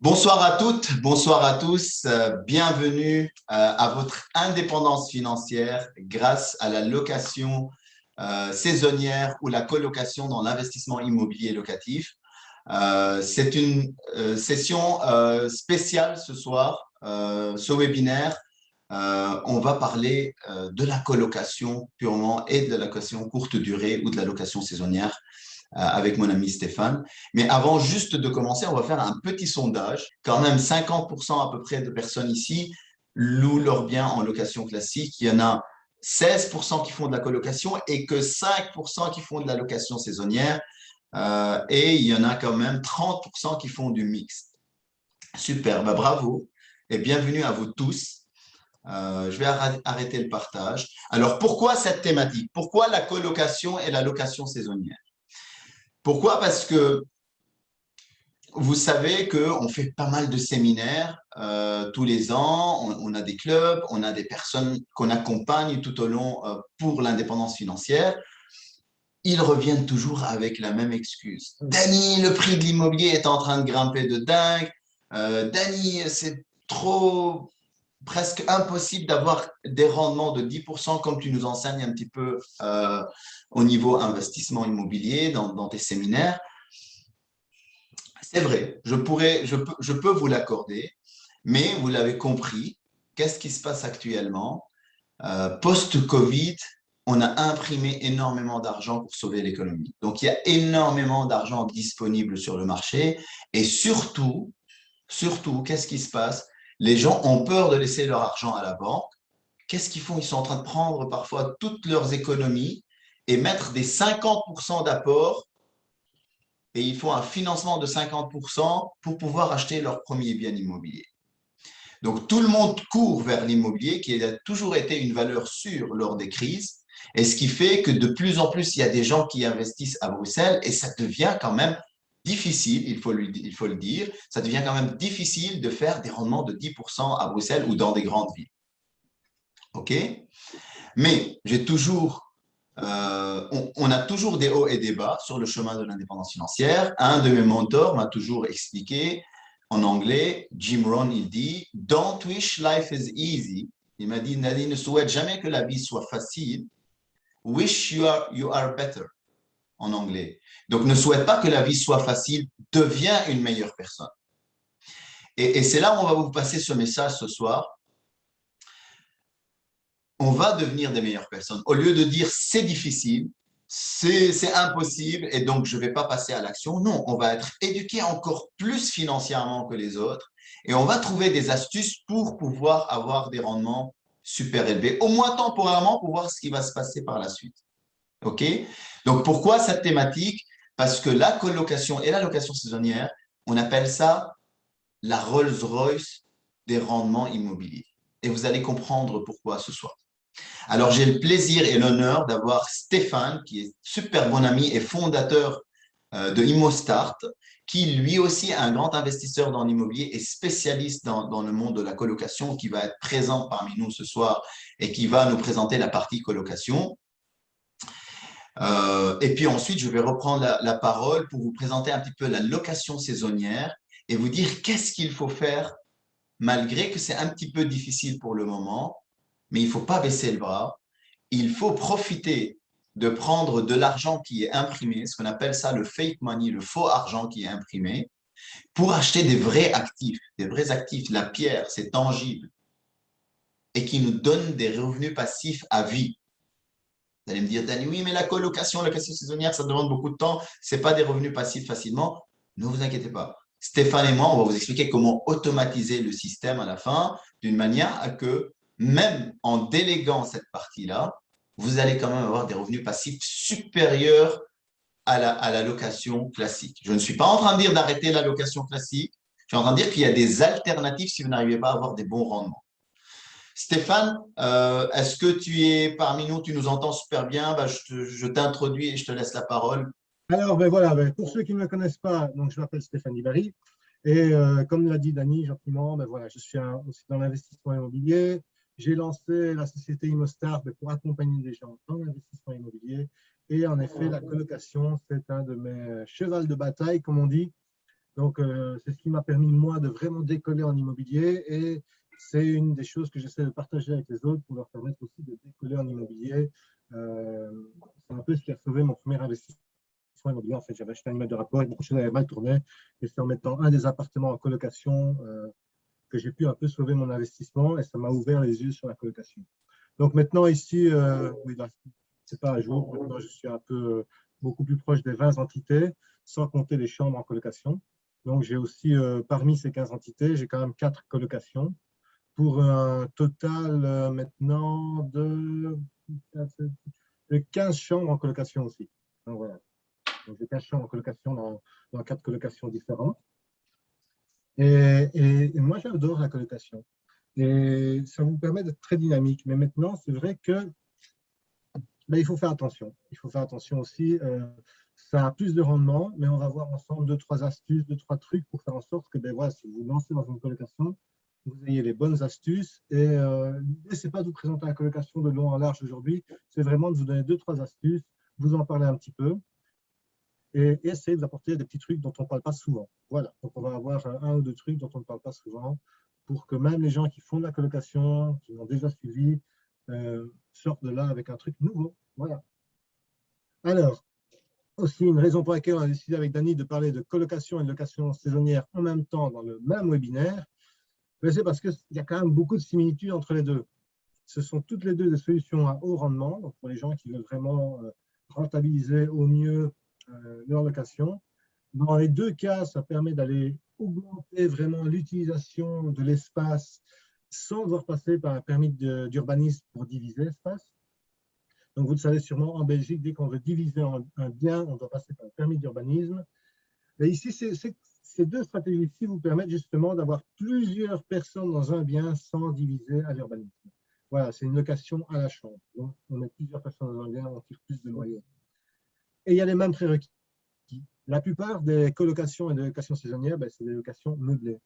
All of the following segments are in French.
Bonsoir à toutes, bonsoir à tous. Euh, bienvenue euh, à votre indépendance financière grâce à la location euh, saisonnière ou la colocation dans l'investissement immobilier locatif. C'est une session spéciale ce soir, ce webinaire. on va parler de la colocation purement et de la location courte durée ou de la location saisonnière. Euh, avec mon ami Stéphane. Mais avant juste de commencer, on va faire un petit sondage. Quand même 50% à peu près de personnes ici louent leurs biens en location classique. Il y en a 16% qui font de la colocation et que 5% qui font de la location saisonnière. Euh, et il y en a quand même 30% qui font du mixte. Super, bah, bravo et bienvenue à vous tous. Euh, je vais arrêter le partage. Alors, pourquoi cette thématique? Pourquoi la colocation et la location saisonnière? Pourquoi? Parce que vous savez qu'on fait pas mal de séminaires euh, tous les ans, on, a des clubs, on a des personnes qu'on accompagne tout au long euh, pour l'indépendance financière. Ils reviennent toujours avec la même excuse. Dani, le prix de l'immobilier est en train de grimper de dingue. Euh, Dani, c'est trop presque impossible d'avoir des rendements de 10% comme tu nous enseignes un petit peu euh, au niveau investissement immobilier dans, tes séminaires. C'est vrai, je, pourrais, je, peux, je peux vous l'accorder, mais vous l'avez compris, qu'est-ce qui se passe actuellement? Euh, Post-Covid, on a imprimé énormément d'argent pour sauver l'économie. Donc, il y a énormément d'argent disponible sur le marché et surtout, surtout, qu'est-ce qui se passe? Les gens ont peur de laisser leur argent à la banque. Qu'est-ce qu'ils font? Ils sont en train de prendre parfois toutes leurs économies et mettre des 50% d'apport et ils font un financement de 50% pour pouvoir acheter leur premier bien immobilier. Donc, tout le monde court vers l'immobilier qui a toujours été une valeur sûre lors des crises et ce qui fait que de plus en plus, il y a des gens qui investissent à Bruxelles et ça devient quand même difficile, il faut, le dire, ça devient quand même difficile de faire des rendements de 10% à Bruxelles ou dans des grandes villes. OK? Mais j'ai toujours, euh, on, a toujours des hauts et des bas sur le chemin de l'indépendance financière. Un de mes mentors m'a toujours expliqué en anglais, Jim Rohn, il dit « Don't wish life is easy ». Il m'a dit « Nadine, ne souhaite jamais que la vie soit facile. Wish you are, you are better » en anglais. Donc, ne souhaite pas que la vie soit facile, deviens une meilleure personne. Et, c'est là où on va vous passer ce message ce soir. On va devenir des meilleures personnes. Au lieu de dire c'est difficile, c'est impossible et donc je ne vais pas passer à l'action. Non, on va être éduqué encore plus financièrement que les autres et on va trouver des astuces pour pouvoir avoir des rendements super élevés, au moins temporairement pour voir ce qui va se passer par la suite. OK? Donc, pourquoi cette thématique? Parce que la colocation et la location saisonnière, on appelle ça la Rolls-Royce des rendements immobiliers. Et vous allez comprendre pourquoi ce soir. Alors, j'ai le plaisir et l'honneur d'avoir Stéphane, qui est super bon ami et fondateur euh, de ImmoStart, qui lui aussi est un grand investisseur dans l'immobilier et spécialiste dans, dans, le monde de la colocation, qui va être présent parmi nous ce soir et qui va nous présenter la partie colocation. Euh, et puis ensuite, je vais reprendre la, parole pour vous présenter un petit peu la location saisonnière et vous dire qu'est-ce qu'il faut faire malgré que c'est un petit peu difficile pour le moment, mais il ne faut pas baisser le bras. Il faut profiter de prendre de l'argent qui est imprimé, ce qu'on appelle ça le fake money, le faux argent qui est imprimé, pour acheter des vrais actifs, des vrais actifs. La pierre, c'est tangible et qui nous donne des revenus passifs à vie. Vous allez me dire, Dani, oui, mais la colocation, la location saisonnière, ça demande beaucoup de temps. Ce n'est pas des revenus passifs facilement. Ne vous inquiétez pas. Stéphane et moi, on va vous expliquer comment automatiser le système à la fin d'une manière à que, même en déléguant cette partie-là, vous allez quand même avoir des revenus passifs supérieurs à la, à la location classique. Je ne suis pas en train de dire d'arrêter la location classique. Je suis en train de dire qu'il y a des alternatives si vous n'arrivez pas à avoir des bons rendements. Stéphane, euh, est-ce que tu es parmi nous? Tu nous entends super bien bah, Je t'introduis et je te laisse la parole. Alors, ben voilà, ben, pour ceux qui ne me connaissent pas, donc je m'appelle Stéphane Ibari. Et euh, comme l'a dit Dany gentiment, ben voilà, je suis aussi dans l'investissement immobilier. J'ai lancé la société ImmoStar ben, pour accompagner les gens dans l'investissement immobilier. Et en effet, la colocation, c'est un de mes chevals de bataille, comme on dit, Donc, euh, c'est ce qui m'a permis, moi, de vraiment décoller en immobilier et c'est une des choses que j'essaie de partager avec les autres pour leur permettre aussi de décoller en immobilier. Euh, c'est un peu ce qui a sauvé mon premier investissement immobilier. En fait, j'avais acheté un immeuble de rapport et beaucoup de avaient mal tourné. Et c'est en mettant un des appartements en colocation euh, que j'ai pu un peu sauver mon investissement et ça m'a ouvert les yeux sur la colocation. Donc maintenant, ici, euh, oui, c'est pas à jour. Maintenant, je suis un peu beaucoup plus proche des 20 entités, sans compter les chambres en colocation. Donc, j'ai aussi, parmi ces 15 entités, j'ai quand même quatre colocations pour un total euh, maintenant de, 15 chambres en colocation aussi. Donc voilà. j'ai 15 chambres en colocation dans, dans quatre colocations différentes. Et, et, moi, j'adore la colocation. Et ça vous permet d'être très dynamique. Mais maintenant, c'est vrai que ben, il faut faire attention. Il faut faire attention aussi. Euh, ça a plus de rendement, mais on va voir ensemble deux, trois astuces, deux, trois trucs pour faire en sorte que ben, voilà, si vous vous lancez dans une colocation, vous ayez les bonnes astuces. Et euh, pas de vous présenter la colocation de long en large aujourd'hui, c'est vraiment de vous donner deux, trois astuces, vous en parler un petit peu et, essayer de vous apporter des petits trucs dont on ne parle pas souvent. Voilà, donc on va avoir un ou deux trucs dont on ne parle pas souvent pour que même les gens qui font de la colocation, qui l'ont déjà suivi, euh, sortent de là avec un truc nouveau. Voilà. Alors, aussi une raison pour laquelle on a décidé avec Dany de parler de colocation et de location saisonnière en même temps dans le même webinaire, c'est parce qu'il y a quand même beaucoup de similitudes entre les deux. Ce sont toutes les deux des solutions à haut rendement, pour les gens qui veulent vraiment euh, rentabiliser au mieux euh, leur location. Dans les deux cas, ça permet d'aller augmenter vraiment l'utilisation de l'espace sans devoir passer par un permis d'urbanisme pour diviser l'espace. Donc, vous le savez sûrement, en Belgique, dès qu'on veut diviser un bien, on doit passer par un permis d'urbanisme. Et ici, c'est ces deux stratégies-ci vous permettent justement d'avoir plusieurs personnes dans un bien sans diviser à l'urbanisme. Voilà, c'est une location à la chambre. Donc, on met plusieurs personnes dans un bien, on tire plus de loyer. Et il y a les mêmes prérequis. La plupart des colocations et des locations saisonnières, ben, c'est des locations meublées.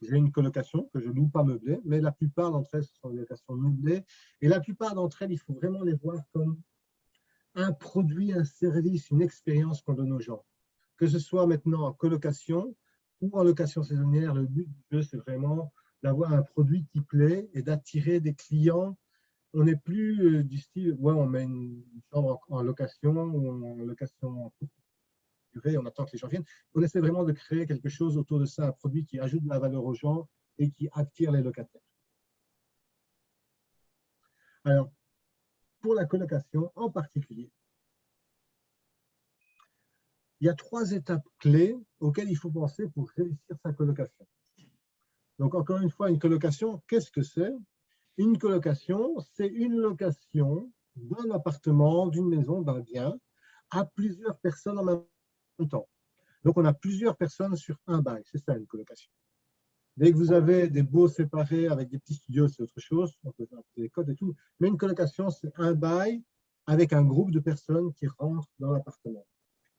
J'ai une colocation que je loue pas meublée, mais la plupart d'entre elles, ce sont des locations meublées. Et la plupart d'entre elles, il faut vraiment les voir comme un produit, un service, une expérience qu'on donne aux gens que ce soit maintenant en colocation ou en location saisonnière, le but du jeu, c'est vraiment d'avoir un produit qui plaît et d'attirer des clients. On n'est plus euh, du style, ouais, on met une chambre en, location ou en location durée, on attend que les gens viennent. On essaie vraiment de créer quelque chose autour de ça, un produit qui ajoute de la valeur aux gens et qui attire les locataires. Alors, pour la colocation en particulier, il y a trois étapes clés auxquelles il faut penser pour réussir sa colocation. Donc, encore une fois, une colocation, qu'est-ce que c'est? Une colocation, c'est une location d'un appartement, d'une maison, d'un bien, à plusieurs personnes en même temps. Donc, on a plusieurs personnes sur un bail. C'est ça, une colocation. Dès que vous avez des beaux séparés avec des petits studios, c'est autre chose. On peut faire des codes et tout. Mais une colocation, c'est un bail avec un groupe de personnes qui rentrent dans l'appartement.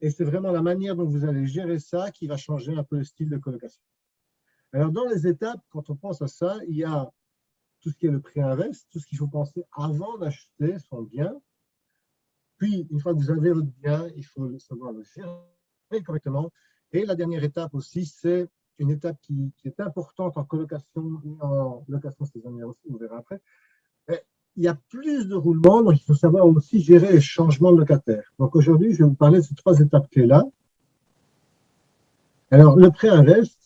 Et c'est vraiment la manière dont vous allez gérer ça qui va changer un peu le style de colocation. Alors, dans les étapes, quand on pense à ça, il y a tout ce qui est le prix inverse, tout ce qu'il faut penser avant d'acheter son bien. Puis, une fois que vous avez votre bien, il faut savoir le gérer correctement. Et la dernière étape aussi, c'est une étape qui, qui, est importante en colocation et en location saisonnière aussi, on verra après il y a plus de roulements, donc il faut savoir aussi gérer les changements de locataire. Donc aujourd'hui, je vais vous parler de ces trois étapes clés-là. Alors, le pré-invest,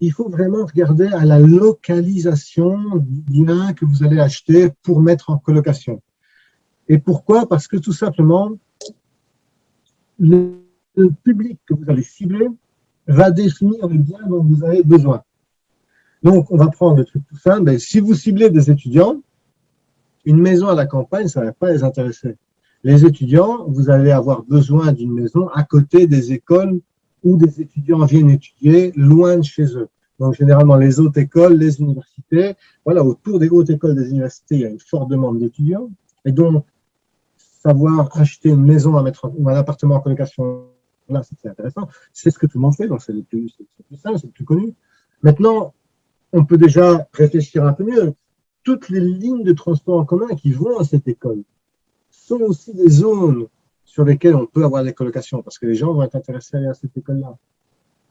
il faut vraiment regarder à la localisation du bien que vous allez acheter pour mettre en colocation. Et pourquoi? Parce que tout simplement, le, public que vous allez cibler va définir le bien dont vous avez besoin. Donc, on va prendre le truc tout simple. Ben, si vous ciblez des étudiants, une maison à la campagne, ça ne va pas les intéresser. Les étudiants, vous allez avoir besoin d'une maison à côté des écoles où des étudiants viennent étudier loin de chez eux. Donc, généralement, les hautes écoles, les universités, voilà, autour des hautes écoles des universités, il y a une forte demande d'étudiants. Et donc, savoir acheter une maison à mettre ou un appartement en colocation, là, c'est intéressant. C'est ce que tout le monde fait, donc c'est le plus simple, c'est le plus connu. Maintenant, on peut déjà réfléchir un peu mieux toutes les lignes de transport en commun qui vont à cette école sont aussi des zones sur lesquelles on peut avoir des colocations, parce que les gens vont être intéressés à aller à cette école-là.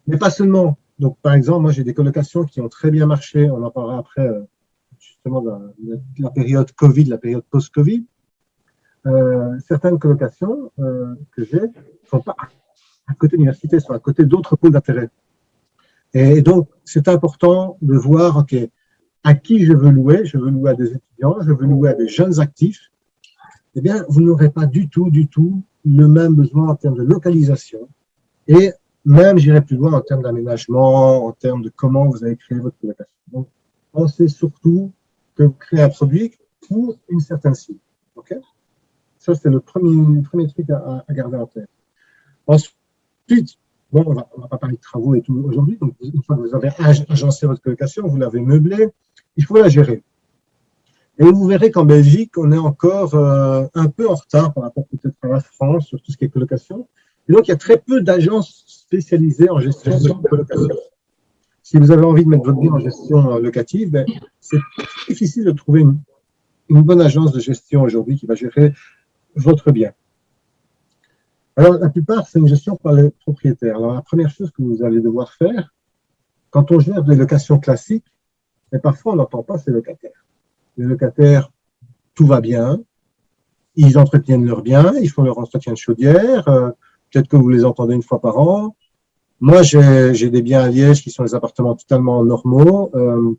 Mais pas seulement. Donc, par exemple, moi, j'ai des colocations qui ont très bien marché. On en parlera après, euh, justement, de la, période Covid, la période post-Covid. Euh, certaines colocations euh, que j'ai ne sont pas à côté de l'université, sont à côté d'autres pôles d'intérêt. Et donc, c'est important de voir, OK, à qui je veux louer Je veux louer à des étudiants, je veux louer à des jeunes actifs. Eh bien, vous n'aurez pas du tout, du tout le même besoin en termes de localisation et même, j'irai plus loin en termes d'aménagement, en termes de comment vous allez créer votre colocation. Donc, pensez surtout que vous créez un produit pour une certaine cible. OK? Ça, c'est le premier, premier truc à, à, garder en tête. Ensuite, bon, on va, va pas parler de travaux et tout aujourd'hui. Donc, une fois que vous avez agencé votre colocation, vous l'avez meublée, il faut la gérer. Et vous verrez qu'en Belgique, on est encore euh, un peu en retard par rapport peut-être à la France sur tout ce qui est colocation. Et donc, il y a très peu d'agences spécialisées en gestion de colocation. Si vous avez envie de mettre votre bien en gestion locative, ben, c'est difficile de trouver une, bonne agence de gestion aujourd'hui qui va gérer votre bien. Alors, la plupart, c'est une gestion par les propriétaires. Alors, la première chose que vous allez devoir faire, quand on gère des locations classiques, et parfois on n'entend pas ces locataires. Les locataires, tout va bien, ils entretiennent leurs biens, ils font leur entretien de chaudière, euh, Peut-être que vous les entendez une fois par an. Moi, j'ai des biens à Liège qui sont des appartements totalement normaux, euh,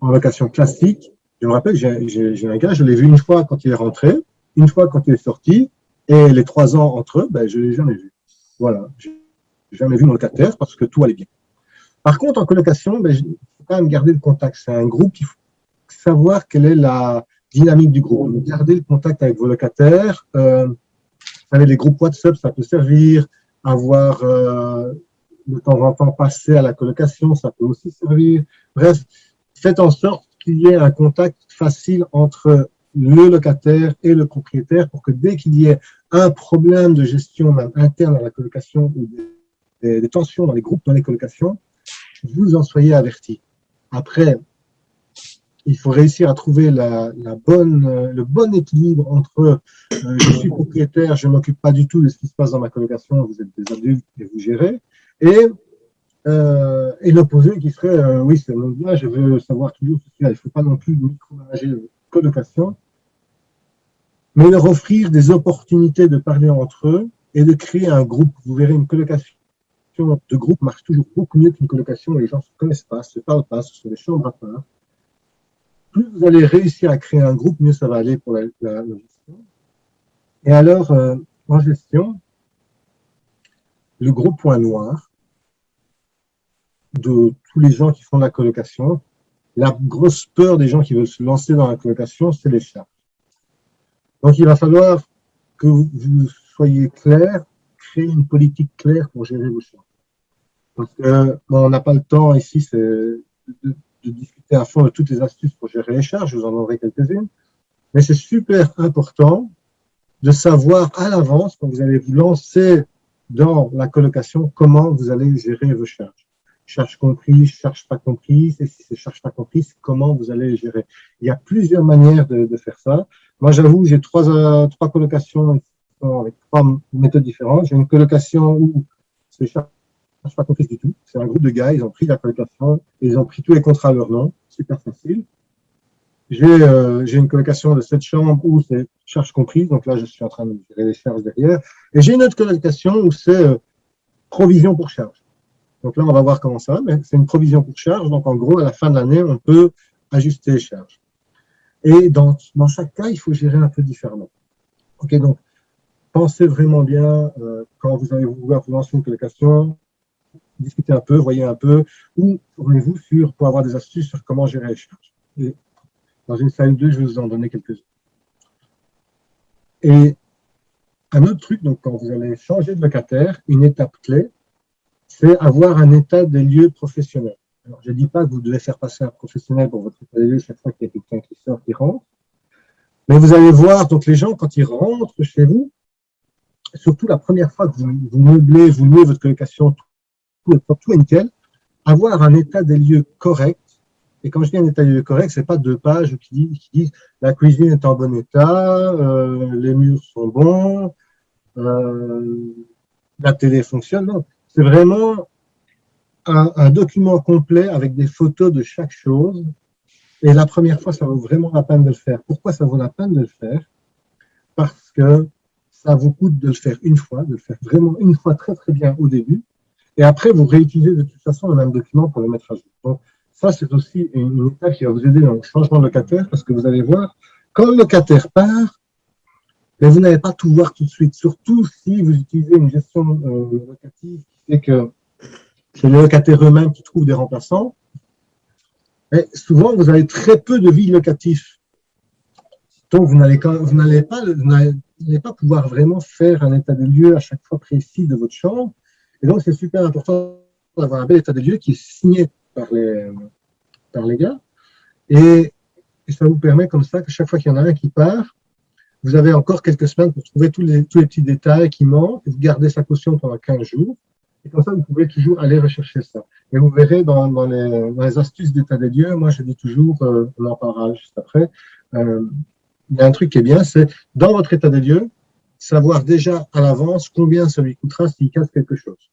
en location classique. Je me rappelle, j'ai un gars, je l'ai vu une fois quand il est rentré, une fois quand il est sorti, et les trois ans entre eux, ben, je ne l'ai jamais vu. Voilà, je n'ai jamais vu mon locataire parce que tout allait bien. Par contre, en colocation, ben, il faut quand même garder le contact. C'est un groupe, il faut savoir quelle est la dynamique du groupe. Garder le contact avec vos locataires. Euh, savez, les groupes WhatsApp, ça peut servir. Avoir euh, de temps en temps passer à la colocation, ça peut aussi servir. Bref, faites en sorte qu'il y ait un contact facile entre le locataire et le propriétaire pour que dès qu'il y ait un problème de gestion interne à la colocation ou des, tensions dans les groupes, dans les colocations, vous en soyez averti. Après, il faut réussir à trouver le bon équilibre entre euh, je suis propriétaire, je ne m'occupe pas du tout de ce qui se passe dans ma colocation, vous êtes des adultes et vous gérez, et, euh, l'opposé qui serait euh, oui, c'est mon bien, je veux savoir toujours ce qu'il Il ne faut pas non plus micromanager la colocation, mais leur offrir des opportunités de parler entre eux et de créer un groupe. Vous verrez, une colocation de groupe marche toujours beaucoup mieux qu'une colocation où les gens ne se connaissent pas, ne se parlent pas, ce sont des chambres à part plus vous allez réussir à créer un groupe, mieux ça va aller pour la, gestion. Et alors, euh, en gestion, le gros point noir de tous les gens qui font la colocation, la grosse peur des gens qui veulent se lancer dans la colocation, c'est les charges. Donc, il va falloir que vous soyez clair, créer une politique claire pour gérer vos charges. Parce que on n'a pas le temps ici, de, de discuter à fond de toutes les astuces pour gérer les charges, je vous en donnerai quelques-unes, mais c'est super important de savoir à l'avance, quand vous allez vous lancer dans la colocation, comment vous allez gérer vos charges. Charges comprises, charges pas comprises, et si c'est charges pas comprises, comment vous allez les gérer. Il y a plusieurs manières de, faire ça. Moi, j'avoue, j'ai trois, euh, trois colocations avec trois méthodes différentes. J'ai une colocation où c'est charges je suis pas compris du tout. C'est un groupe de gars, ils ont pris la colocation, ils ont pris tous les contrats à leur nom, super facile. J'ai euh, une colocation de cette chambre où c'est charge comprise, donc là je suis en train de gérer les charges derrière. Et j'ai une autre colocation où c'est euh, provision pour charge. Donc là on va voir comment ça mais c'est une provision pour charge, donc en gros à la fin de l'année on peut ajuster les charges. Et dans, dans chaque cas, il faut gérer un peu différemment. Ok, donc pensez vraiment bien euh, quand vous allez vouloir vous lancer une colocation, discuter un peu, voyez un peu, ou tournez-vous sur, pour avoir des astuces sur comment gérer les charges. Et dans une slide 2, je vais vous en donner quelques-uns. Et un autre truc, donc quand vous allez changer de locataire, une étape clé, c'est avoir un état des lieux professionnels. Alors, je ne dis pas que vous devez faire passer un professionnel pour votre état des lieux chaque fois qu'il y a quelqu'un qui sort, qui rentre, mais vous allez voir, donc les gens, quand ils rentrent chez vous, surtout la première fois que vous, vous meublez, vous louez votre colocation, tout, tout est nickel, avoir un état des lieux correct. Et quand je dis un état des lieux correct, c'est pas deux pages qui disent, qui disent la cuisine est en bon état, euh, les murs sont bons, euh, la télé fonctionne. Non, c'est vraiment un, document complet avec des photos de chaque chose. Et la première fois, ça vaut vraiment la peine de le faire. Pourquoi ça vaut la peine de le faire? Parce que ça vous coûte de le faire une fois, de le faire vraiment une fois très très bien au début. Et après, vous réutilisez de toute façon le même document pour le mettre à jour. Donc, ça, c'est aussi une, étape qui va vous aider dans le changement de locataire parce que vous allez voir, quand le locataire part, mais vous n'allez pas tout voir tout de suite, surtout si vous utilisez une gestion euh, locative qui fait que c'est les locataires eux-mêmes qui trouvent des remplaçants. Et souvent, vous avez très peu de vie locative. Donc, vous n'allez pas, pas pouvoir vraiment faire un état de lieu à chaque fois précis de votre chambre. Et donc, c'est super important d'avoir un bel état de lieu qui est signé par les, par les gars. Et, ça vous permet comme ça que chaque fois qu'il y en a un qui part, vous avez encore quelques semaines pour trouver tous les, tous les petits détails qui manquent, vous gardez sa caution pendant 15 jours. Et comme ça, vous pouvez toujours aller rechercher ça. Et vous verrez dans, les, astuces d'état des lieux, moi je dis toujours, euh, on en parlera juste après, euh, il y a un truc qui est bien, c'est dans votre état des lieux, savoir déjà à l'avance combien ça lui coûtera s'il casse quelque chose.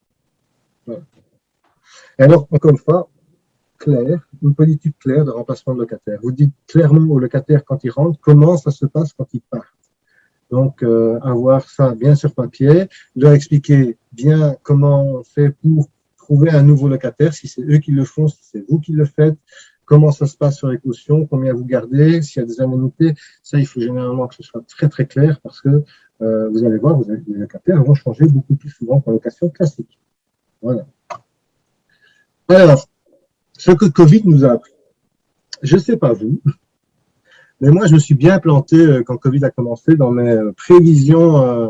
Et alors, encore une fois, clair, une politique claire de remplacement de locataire. Vous dites clairement au locataire quand il rentre comment ça se passe quand il part. Donc, euh, avoir ça bien sur papier, leur expliquer bien comment on fait pour trouver un nouveau locataire, si c'est eux qui le font, si c'est vous qui le faites, comment ça se passe sur les cautions, combien vous gardez, s'il y a des indemnités. Ça, il faut généralement que ce soit très, très clair parce que euh, vous allez voir, vous avez, les locataires vont changer beaucoup plus souvent qu'en location classique. Voilà. Alors, ce que Covid nous a appris. Je ne sais pas vous, mais moi, je me suis bien planté euh, quand Covid a commencé dans mes euh, prévisions, euh,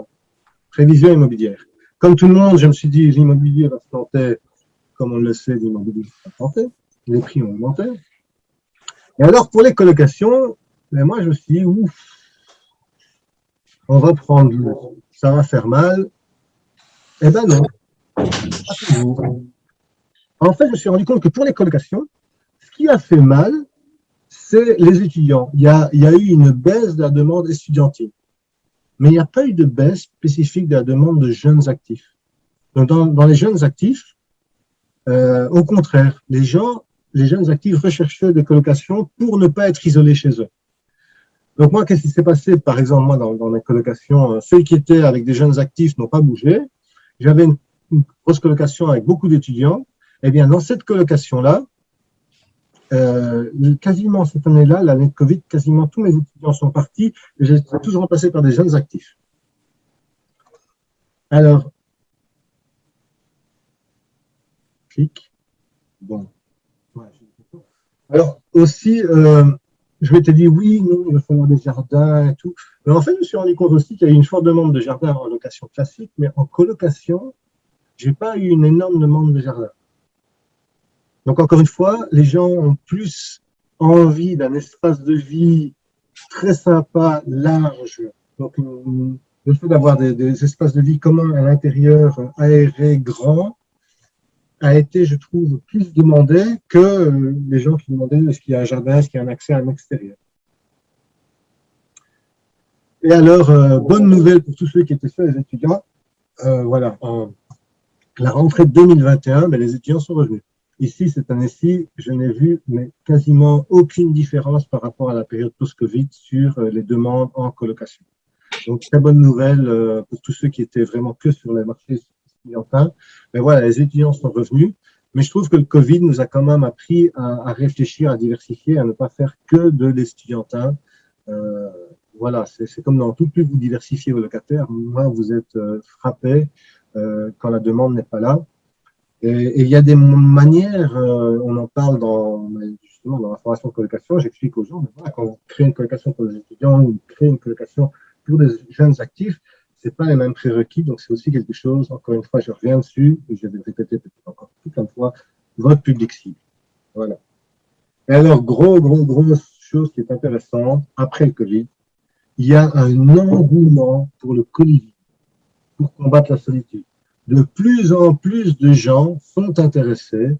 prévisions immobilières. Comme tout le monde, je me suis dit, l'immobilier va se planter, comme on le sait, l'immobilier va se planter, les prix ont augmenté. Et alors, pour les colocations, ben, moi, je me suis dit, ouf, on va prendre, ça va faire mal. Eh ben non, En fait, je me suis rendu compte que pour les colocations, ce qui a fait mal, c'est les étudiants. Il y, a, eu une baisse de la demande étudiantine, mais il n'y a pas eu de baisse spécifique de la demande de jeunes actifs. Donc, dans, les jeunes actifs, euh, au contraire, les gens, les jeunes actifs recherchaient des colocations pour ne pas être isolés chez eux. Donc moi, qu'est-ce qui s'est passé? Par exemple, moi, dans, mes colocations, euh, ceux qui étaient avec des jeunes actifs n'ont pas bougé. J'avais une, une grosse colocation avec beaucoup d'étudiants. Eh bien, dans cette colocation-là, euh, quasiment cette année-là, l'année de Covid, quasiment tous mes étudiants sont partis j'ai tous remplacé par des jeunes actifs. Alors, clic. Bon. Alors, aussi, euh, je m'étais dit, oui, nous, il va des jardins et tout. Mais en fait, je me suis rendu compte aussi qu'il y a eu une forte demande de jardins en location classique, mais en colocation, j'ai pas eu une énorme demande de jardins. Donc, encore une fois, les gens ont plus envie d'un espace de vie très sympa, large. Donc, le fait d'avoir des, espaces de vie communs à l'intérieur, aérés, grands, a été, je trouve, plus demandé que les gens qui demandaient est-ce qu'il y a un jardin, est-ce qu'il y a un accès à un extérieur. Et alors, euh, bonne nouvelle pour tous ceux qui étaient sur les étudiants, euh, voilà, la rentrée de 2021, ben, les étudiants sont revenus. Ici, cette année-ci, je n'ai vu quasiment aucune différence par rapport à la période post-Covid sur euh, les demandes en colocation. Donc, très bonne nouvelle euh, pour tous ceux qui étaient vraiment que sur les marchés étudiantins. Mais voilà, les étudiants sont revenus. Mais je trouve que le Covid nous a quand même appris à, réfléchir, à diversifier, à ne pas faire que de l'estudiantin. Euh, voilà, c'est comme dans tout, plus vous diversifiez vos locataires, moins vous êtes frappé quand la demande n'est pas là. Et, il y a des manières, euh, on en parle dans, justement dans la formation de colocation, j'explique aux gens, quand vous créez une colocation pour les étudiants ou créez une colocation pour des jeunes actifs, c'est pas les mêmes prérequis, donc c'est aussi quelque chose, encore une fois, je reviens dessus, et je vais répéter peut-être encore toute une fois, votre public cible. Voilà. Et alors, gros, gros, grosse chose qui est intéressante, après le Covid, il y a un engouement pour le coliving, pour combattre la solitude de plus en plus de gens sont intéressés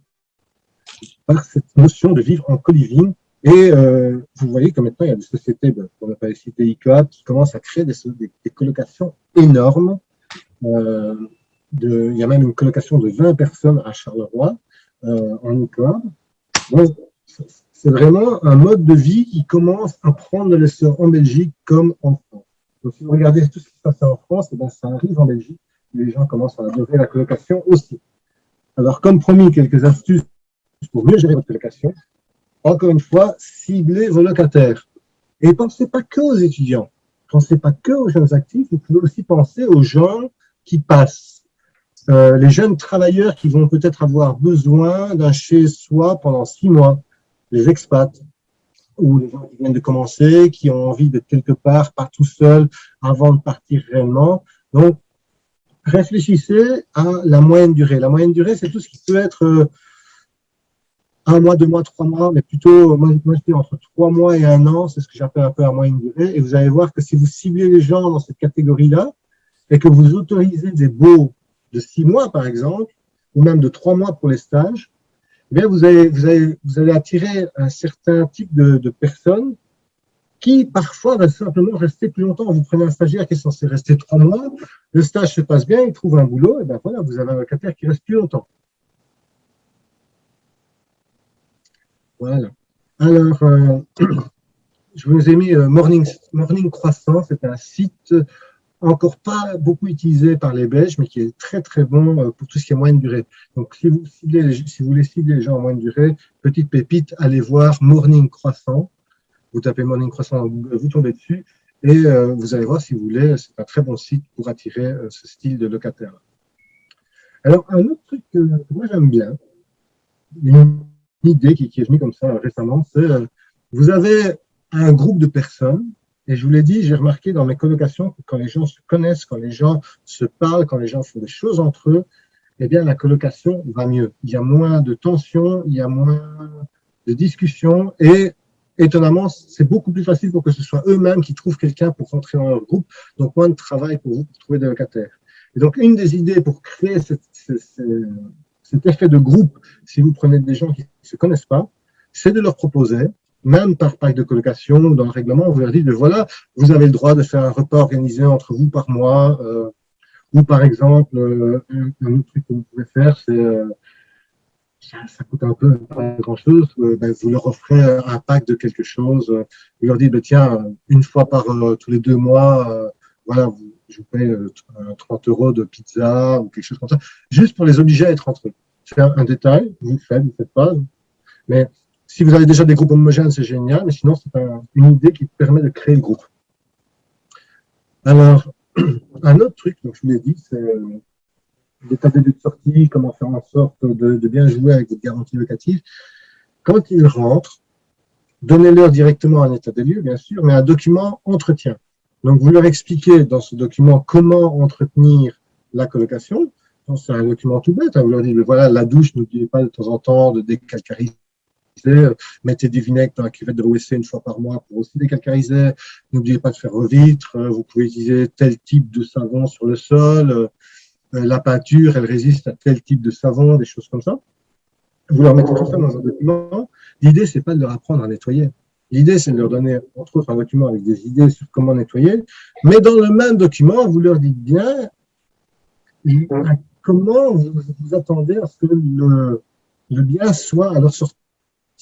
par cette notion de vivre en co-living. Et euh, vous voyez que maintenant, il y a des sociétés, on n'a pas cité ICOAP, qui commencent à créer des, colocations énormes. Euh, il y a même une colocation de 20 personnes à Charleroi. en e-club. C'est vraiment un mode de vie qui commence à prendre de l'essor en Belgique comme en France. Donc, si vous regardez tout ce qui se passe en France, eh ben, ça arrive en Belgique les gens commencent à adorer la colocation aussi. Alors, comme promis, quelques astuces pour mieux gérer votre colocation. Encore une fois, ciblez vos locataires. Et pensez pas que aux étudiants. Pensez pas que aux jeunes actifs, vous pouvez aussi penser aux gens qui passent. Euh, les jeunes travailleurs qui vont peut-être avoir besoin d'un chez-soi pendant six mois, les expats, ou les gens qui viennent de commencer, qui ont envie d'être quelque part, pas tout seul, avant de partir réellement. Donc, réfléchissez à la moyenne durée. La moyenne durée, c'est tout ce qui peut être euh, un mois, deux mois, trois mois, mais plutôt, moi, je dis entre trois mois et un an, c'est ce que j'appelle un peu la moyenne durée. Et vous allez voir que si vous ciblez les gens dans cette catégorie-là, et que vous autorisez des baux de six mois, par exemple, ou même de trois mois pour les stages, eh bien, vous allez, vous, allez, vous allez attirer un certain type de, de personnes qui parfois va simplement rester plus longtemps. Vous prenez un stagiaire qui est censé rester trois mois, le stage se passe bien, il trouve un boulot, et bien voilà, vous avez un locataire qui reste plus longtemps. Voilà. Alors, euh, je vous ai mis euh, Morning, Morning Croissant, c'est un site encore pas beaucoup utilisé par les Belges, mais qui est très très bon euh, pour tout ce qui est moyenne durée. Donc, si vous, si vous voulez cibler les gens en moyenne durée, petite pépite, allez voir Morning Croissant vous tapez Morning Croissant vous tombez dessus et euh, vous allez voir si vous voulez, c'est un très bon site pour attirer euh, ce style de locataire. Alors, un autre truc que, moi j'aime bien, une idée qui, est venue comme ça récemment, c'est euh, vous avez un groupe de personnes, et je vous l'ai dit, j'ai remarqué dans mes colocations que quand les gens se connaissent, quand les gens se parlent, quand les gens font des choses entre eux, eh bien la colocation va mieux. Il y a moins de tensions, il y a moins de discussions, et étonnamment, c'est beaucoup plus facile pour que ce soit eux-mêmes qui trouvent quelqu'un pour rentrer dans leur groupe, donc moins de travail pour vous pour trouver des locataires. Et donc, une des idées pour créer cet effet de groupe, si vous prenez des gens qui ne se connaissent pas, c'est de leur proposer, même par pack de colocation ou dans le règlement, vous leur dites, voilà, vous avez le droit de faire un repas organisé entre vous par mois, euh, ou par exemple, euh, un, autre truc que vous pouvez faire, c'est euh, ça, coûte un peu pas grand-chose, euh, ben, vous leur offrez un pack de quelque chose, vous leur dites, ben, tiens, une fois par euh, tous les deux mois, euh, voilà, vous, je vous paye 30 euros de pizza ou quelque chose comme ça, juste pour les obliger à être entre eux. C'est un, détail, vous le faites, vous ne faites pas, mais si vous avez déjà des groupes homogènes, c'est génial, mais sinon, c'est une idée qui permet de créer le groupe. Alors, un autre truc, donc je vous l'ai dit, c'est des lieux de sortie, comment faire en sorte de, bien jouer avec votre garantie locative. Quand ils rentrent, donnez-leur directement un état des lieux, bien sûr, mais un document entretien. Donc, vous leur expliquez dans ce document comment entretenir la colocation. C'est un document tout bête. Hein. Vous leur dites, voilà, la douche, n'oubliez pas de temps en temps de décalcariser. Mettez du vinaigre dans la cuvette de l'OSC une fois par mois pour aussi décalcariser. N'oubliez pas de faire vos vitres. Vous pouvez utiliser tel type de savon sur le sol. Euh, la peinture, elle résiste à tel type de savon, des choses comme ça. Vous leur mettez tout ça dans un document. L'idée, c'est pas de leur apprendre à nettoyer. L'idée, c'est de leur donner, entre autres, un document avec des idées sur comment nettoyer. Mais dans le même document, vous leur dites bien comment vous, attendez à ce que le, le bien soit à leur sortie.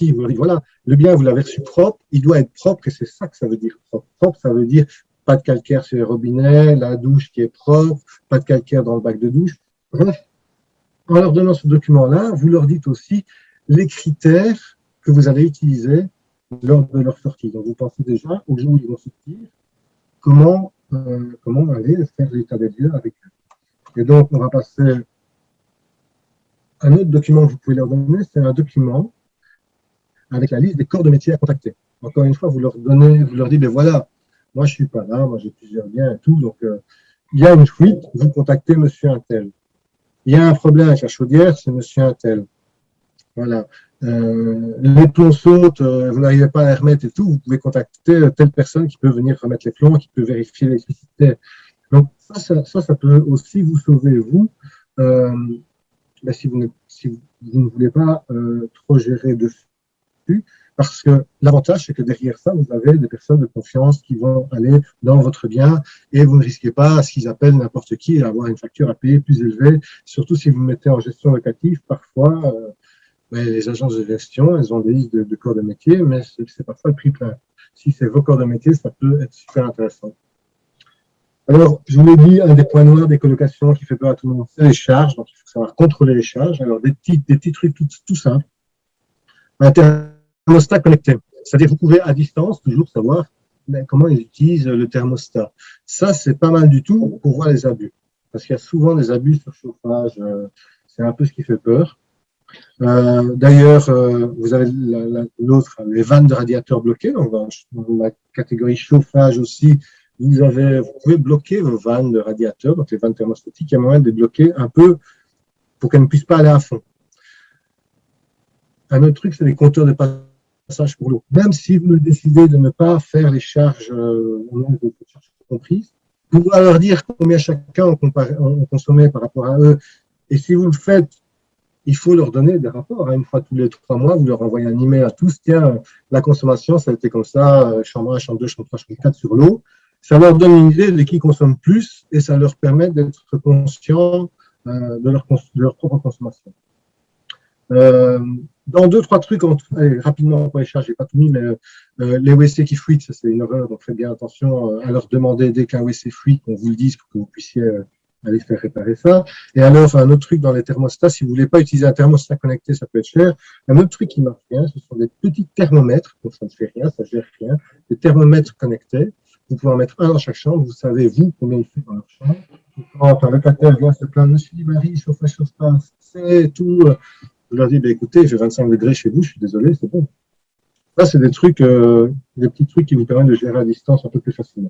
Vous leur dites, voilà, le bien, vous l'avez reçu propre, il doit être propre, et c'est ça que ça veut dire propre. Propre, ça veut dire pas de calcaire sur les robinets, la douche qui est propre, pas de calcaire dans le bac de douche. Bref, en leur donnant ce document-là, vous leur dites aussi les critères que vous allez utiliser lors de leur sortie. Donc, vous pensez déjà, au jour où ils vont sortir, comment, euh, comment aller faire l'état des lieux avec eux. Et donc, on va passer un autre document que vous pouvez leur donner, c'est un document avec la liste des corps de métier à contacter. Encore une fois, vous leur donnez, vous leur dites, ben voilà, moi, je suis pas là, moi, j'ai plusieurs biens et tout. Donc, euh, il y a une fuite, vous contactez monsieur Intel. Il y a un problème avec la chaudière, c'est monsieur Intel. Voilà. Euh, les plombs sautent, euh, vous n'arrivez pas à remettre et tout, vous pouvez contacter telle personne qui peut venir remettre les plombs, qui peut vérifier l'électricité. Donc, ça, ça, peut aussi vous sauver, vous, ben, si vous ne voulez pas trop gérer dessus. Parce que l'avantage, c'est que derrière ça, vous avez des personnes de confiance qui vont aller dans votre bien et vous ne risquez pas ce qu'ils appellent n'importe qui et avoir une facture à payer plus élevée, surtout si vous mettez en gestion locative. Parfois, euh, mais les agences de gestion, elles ont des listes de, corps de métier, mais c'est parfois le prix plein. Si c'est vos corps de métier, ça peut être super intéressant. Alors, je vous l'ai dit, un des points noirs des colocations qui fait peur à tout le monde, c'est les charges. Donc, il faut savoir contrôler les charges. Alors, des petits, des petits trucs tout, tout simples. Thermostat connecté. C'est-à-dire, vous pouvez à distance toujours savoir comment ils utilisent le thermostat. Ça, c'est pas mal du tout pour voir les abus. Parce qu'il y a souvent des abus sur chauffage. Euh, c'est un peu ce qui fait peur. Euh, d'ailleurs, euh, vous avez l'autre, les vannes de radiateurs bloqués. Donc, dans, la catégorie chauffage aussi, vous, avez, vous pouvez bloquer vos vannes de radiateurs, donc les vannes thermostatiques. Il y a moyen de les bloquer un peu pour qu'elles ne puissent pas aller à fond. Un autre truc, c'est les compteurs de passage pour l'eau. Même si vous décidez de ne pas faire les charges euh, au comprises, pouvez leur dire combien chacun on, on consommait par rapport à eux. Et si vous le faites il faut leur donner des rapports. Hein. Une fois tous les trois mois, vous leur envoyez un email à tous. Tiens, la consommation, ça a été comme ça, euh, chambre 1, chambre 2, chambre 3, chambre 4 sur l'eau. Ça leur donne une idée de qui consomme plus et ça leur permet d'être conscients euh, de, leur, leur, propre consommation. Euh, dans deux, trois trucs, rapidement pour les charges, j'ai pas tout mis, mais les WC qui fuitent, ça c'est une erreur, donc faites bien attention à leur demander dès qu'un WC fuit, qu'on vous le dise pour que vous puissiez aller faire réparer ça. Et alors, un autre truc dans les thermostats, si vous voulez pas utiliser un thermostat connecté, ça peut être cher. Un autre truc qui marche bien, ce sont des petits thermomètres, donc ça ne fait rien, ça gère rien, des thermomètres connectés. Vous pouvez en mettre un dans chaque chambre, vous savez, vous, combien il fait dans leur chambre. Quand un locataire vient se plaindre, Monsieur Marie, chauffe, chauffe c'est tout. Je leur dis, ben, écoutez, j'ai 25 degrés chez vous, je suis désolé, c'est bon. Ça, c'est des trucs, euh, des petits trucs qui vous permettent de gérer à distance un peu plus facilement.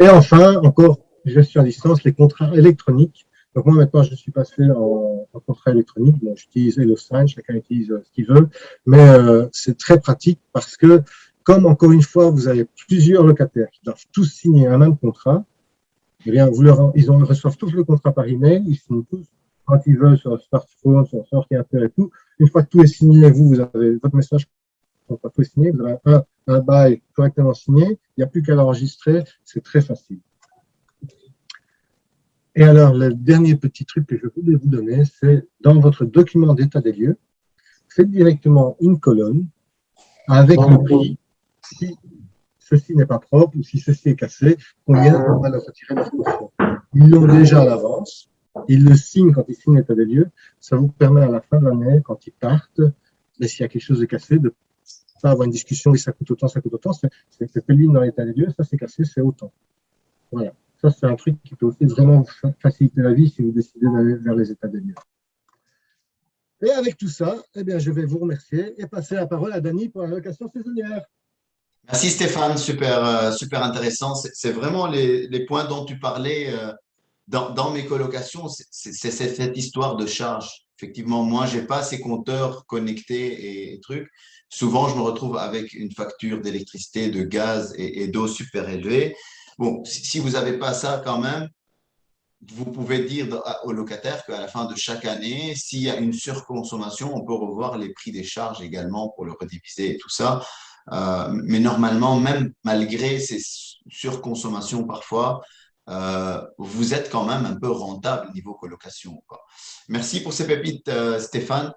Et enfin, encore gestion à distance, les contrats électroniques. Donc moi maintenant je suis passé en, contrat électronique, bon, j'utilise HelloSign, chacun utilise euh, ce qu'il veut, mais euh, c'est très pratique parce que comme encore une fois vous avez plusieurs locataires qui doivent tous signer un même contrat, eh bien vous leur, ils, ont, reçoivent tous le contrat par email, ils signent tous quand ils veulent sur leur smartphone, sur leur ordinateur et tout. Une fois que tout est signé, vous, vous avez votre message quand tout est signé, vous avez un, un bail correctement signé, il n'y a plus qu'à l'enregistrer, c'est très facile. Et alors, le dernier petit truc que je voulais vous donner, c'est dans votre document d'état des lieux, faites directement une colonne avec le prix. Si ceci n'est pas propre ou si ceci est cassé, combien on va le retirer de la caution. Ils l'ont déjà à l'avance. Ils le signent quand ils signent l'état des lieux. Ça vous permet à la fin de l'année, quand ils partent, mais s'il y a quelque chose de cassé, de pas avoir une discussion, oui, ça coûte autant, ça coûte autant, c'est ligne dans l'état des lieux, ça c'est cassé, c'est autant. Voilà. Ça, c'est un truc qui peut aussi vraiment faciliter la vie si vous décidez d'aller vers les états des lieux. Et avec tout ça, eh bien, je vais vous remercier et passer la parole à Dany pour la location saisonnière. Merci Stéphane, super, euh, super intéressant. C'est vraiment les, les, points dont tu parlais euh, dans, mes colocations, c'est cette histoire de charge. Effectivement, moi, je n'ai pas ces compteurs connectés et, trucs. Souvent, je me retrouve avec une facture d'électricité, de gaz et, d'eau super élevée. Bon, si vous n'avez pas ça quand même, vous pouvez dire au locataire qu'à la fin de chaque année, s'il y a une surconsommation, on peut revoir les prix des charges également pour le rediviser et tout ça. Euh, mais normalement, même malgré ces surconsommations parfois, euh, vous êtes quand même un peu rentable niveau colocation. Merci pour ces pépites, euh, Stéphane.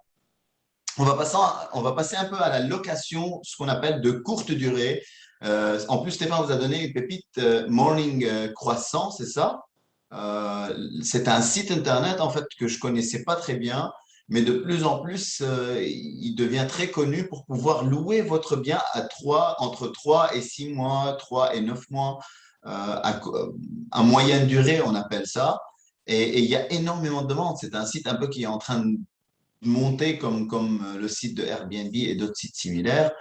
On va, passer, un peu à la location, ce qu'on appelle de courte durée. Euh, en plus, Stéphane vous a donné une pépite Morning Croissant, c'est ça? C'est un site internet en fait que je connaissais pas très bien, mais de plus en plus, il devient très connu pour pouvoir louer votre bien à 3, entre 3 et 6 mois, 3 et 9 mois, à, moyenne durée, on appelle ça. Et, il y a énormément de demandes. C'est un site un peu qui est en train de monter comme, comme le site de Airbnb et d'autres sites similaires.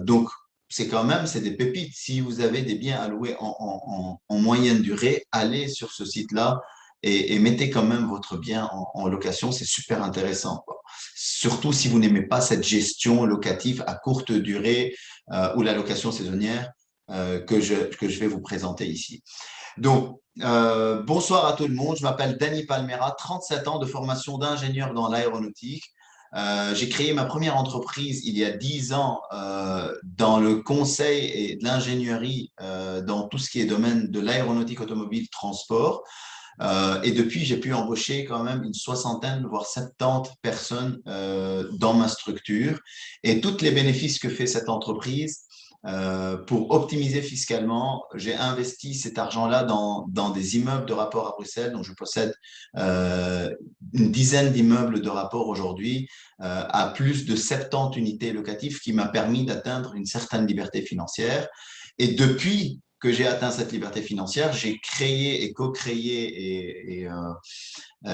donc, c'est quand même c'est des pépites. Si vous avez des biens à louer en, moyenne durée, allez sur ce site-là et, mettez quand même votre bien en, location. C'est super intéressant. Surtout si vous n'aimez pas cette gestion locative à courte durée euh, ou la location saisonnière euh, que, je, que je vais vous présenter ici. Donc, euh, bonsoir à tout le monde. Je m'appelle Danny Palmera, 37 ans de formation d'ingénieur dans l'aéronautique. Euh, j'ai créé ma première entreprise il y a 10 ans euh, dans le conseil et l'ingénierie euh, dans tout ce qui est domaine de l'aéronautique automobile transport. Euh, et depuis, j'ai pu embaucher quand même une soixantaine, voire 70 personnes euh, dans ma structure. Et tous les bénéfices que fait cette entreprise, euh, pour optimiser fiscalement, j'ai investi cet argent-là dans, des immeubles de rapport à Bruxelles. Donc, je possède euh, une dizaine d'immeubles de rapport aujourd'hui euh, à plus de 70 unités locatives qui m'a permis d'atteindre une certaine liberté financière. Et depuis que j'ai atteint cette liberté financière, j'ai créé et co-créé et, et,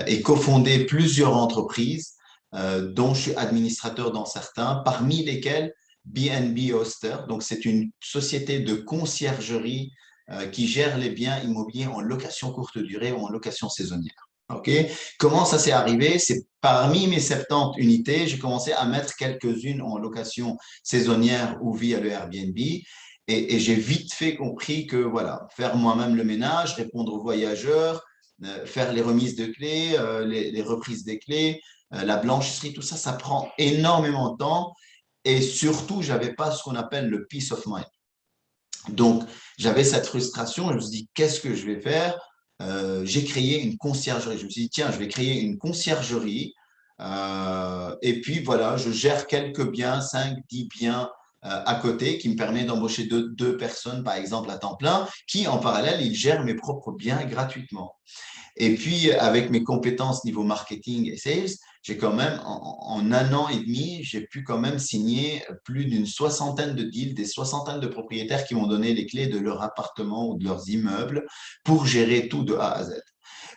et cofondé plusieurs entreprises dont je suis administrateur dans certains, parmi lesquels BNB Oster. Donc, c'est une société de conciergerie euh, qui gère les biens immobiliers en location courte durée ou en location saisonnière. Ok? Comment ça s'est arrivé? C'est parmi mes 70 unités, j'ai commencé à mettre quelques-unes en location saisonnière ou via le Airbnb. Et, j'ai vite fait compris que voilà, faire moi-même le ménage, répondre aux voyageurs, euh, faire les remises de clés, euh, les, reprises des clés, la blanchisserie, tout ça, ça prend énormément de temps et surtout, je n'avais pas ce qu'on appelle le peace of mind. Donc, j'avais cette frustration. Je me suis dit, qu'est-ce que je vais faire? Euh, J'ai créé une conciergerie. Je me suis dit, tiens, je vais créer une conciergerie. Euh, et puis, voilà, je gère quelques biens, 5, 10 biens euh, à côté qui me permet d'embaucher deux, deux, personnes, par exemple, à temps plein, qui, en parallèle, ils gèrent mes propres biens gratuitement. Et puis, avec mes compétences niveau marketing et sales, j'ai quand même, en, un an et demi, j'ai pu quand même signer plus d'une soixantaine de deals, des soixantaines de propriétaires qui m'ont donné les clés de leur appartement ou de leurs immeubles pour gérer tout de A à Z.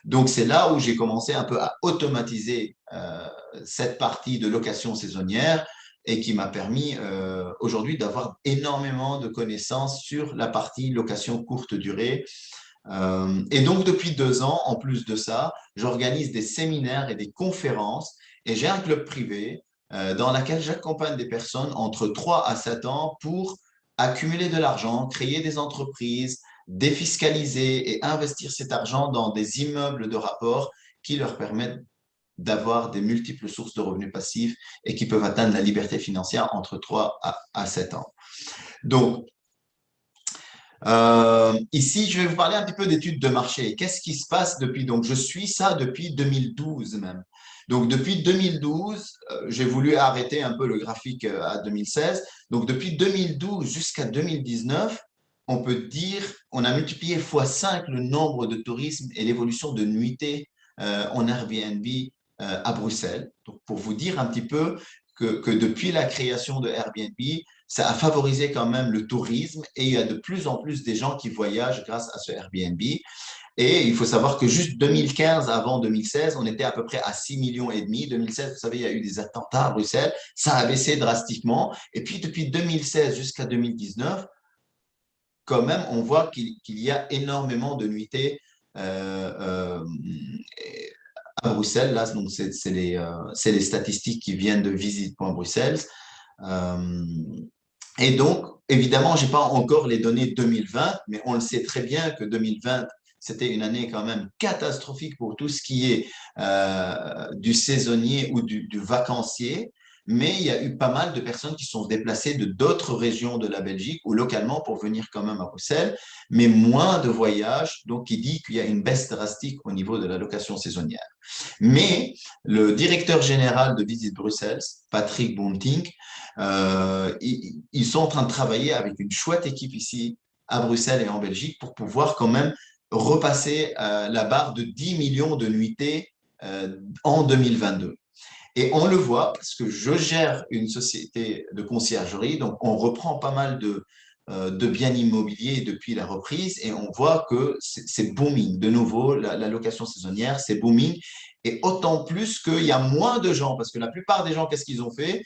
Donc, c'est là où j'ai commencé un peu à automatiser euh, cette partie de location saisonnière et qui m'a permis euh, aujourd'hui d'avoir énormément de connaissances sur la partie location courte durée euh, et donc, depuis deux ans, en plus de ça, j'organise des séminaires et des conférences et j'ai un club privé euh, dans lequel j'accompagne des personnes entre 3 à 7 ans pour accumuler de l'argent, créer des entreprises, défiscaliser et investir cet argent dans des immeubles de rapport qui leur permettent d'avoir des multiples sources de revenus passifs et qui peuvent atteindre la liberté financière entre 3 à, à 7 ans. Donc, euh, ici, je vais vous parler un petit peu d'études de marché. Qu'est-ce qui se passe depuis? Donc, je suis ça depuis 2012 même. Donc, depuis 2012, euh, j'ai voulu arrêter un peu le graphique euh, à 2016. Donc, depuis 2012 jusqu'à 2019, on peut dire on a multiplié x5 le nombre de tourismes et l'évolution de nuitées en Airbnb à Bruxelles. Donc, pour vous dire un petit peu que, que depuis la création de Airbnb, ça a favorisé quand même le tourisme et il y a de plus en plus des gens qui voyagent grâce à ce Airbnb. Et il faut savoir que juste 2015 avant 2016, on était à peu près à 6 millions et demi. 2016, vous savez, il y a eu des attentats à Bruxelles, ça a baissé drastiquement. Et puis depuis 2016 jusqu'à 2019, quand même, on voit qu'il y a énormément de nuitées euh, euh, à Bruxelles. Là, donc c'est les, euh, les, statistiques qui viennent de visite.bruxelles. Et donc, évidemment, je n'ai pas encore les données 2020, mais on le sait très bien que 2020, c'était une année quand même catastrophique pour tout ce qui est euh, du saisonnier ou du, vacancier. Mais il y a eu pas mal de personnes qui sont déplacées de d'autres régions de la Belgique ou localement pour venir quand même à Bruxelles, mais moins de voyages, donc il dit qu'il y a une baisse drastique au niveau de la location saisonnière. Mais le directeur général de Visite Bruxelles, Patrick Bunting, euh, ils, sont en train de travailler avec une chouette équipe ici à Bruxelles et en Belgique pour pouvoir quand même repasser euh, la barre de 10 millions de nuitées euh, en 2022. Et on le voit parce que je gère une société de conciergerie, donc on reprend pas mal de, de biens immobiliers depuis la reprise et on voit que c'est booming. De nouveau, la, la location saisonnière, c'est booming. Et autant plus qu'il y a moins de gens, parce que la plupart des gens, qu'est-ce qu'ils ont fait?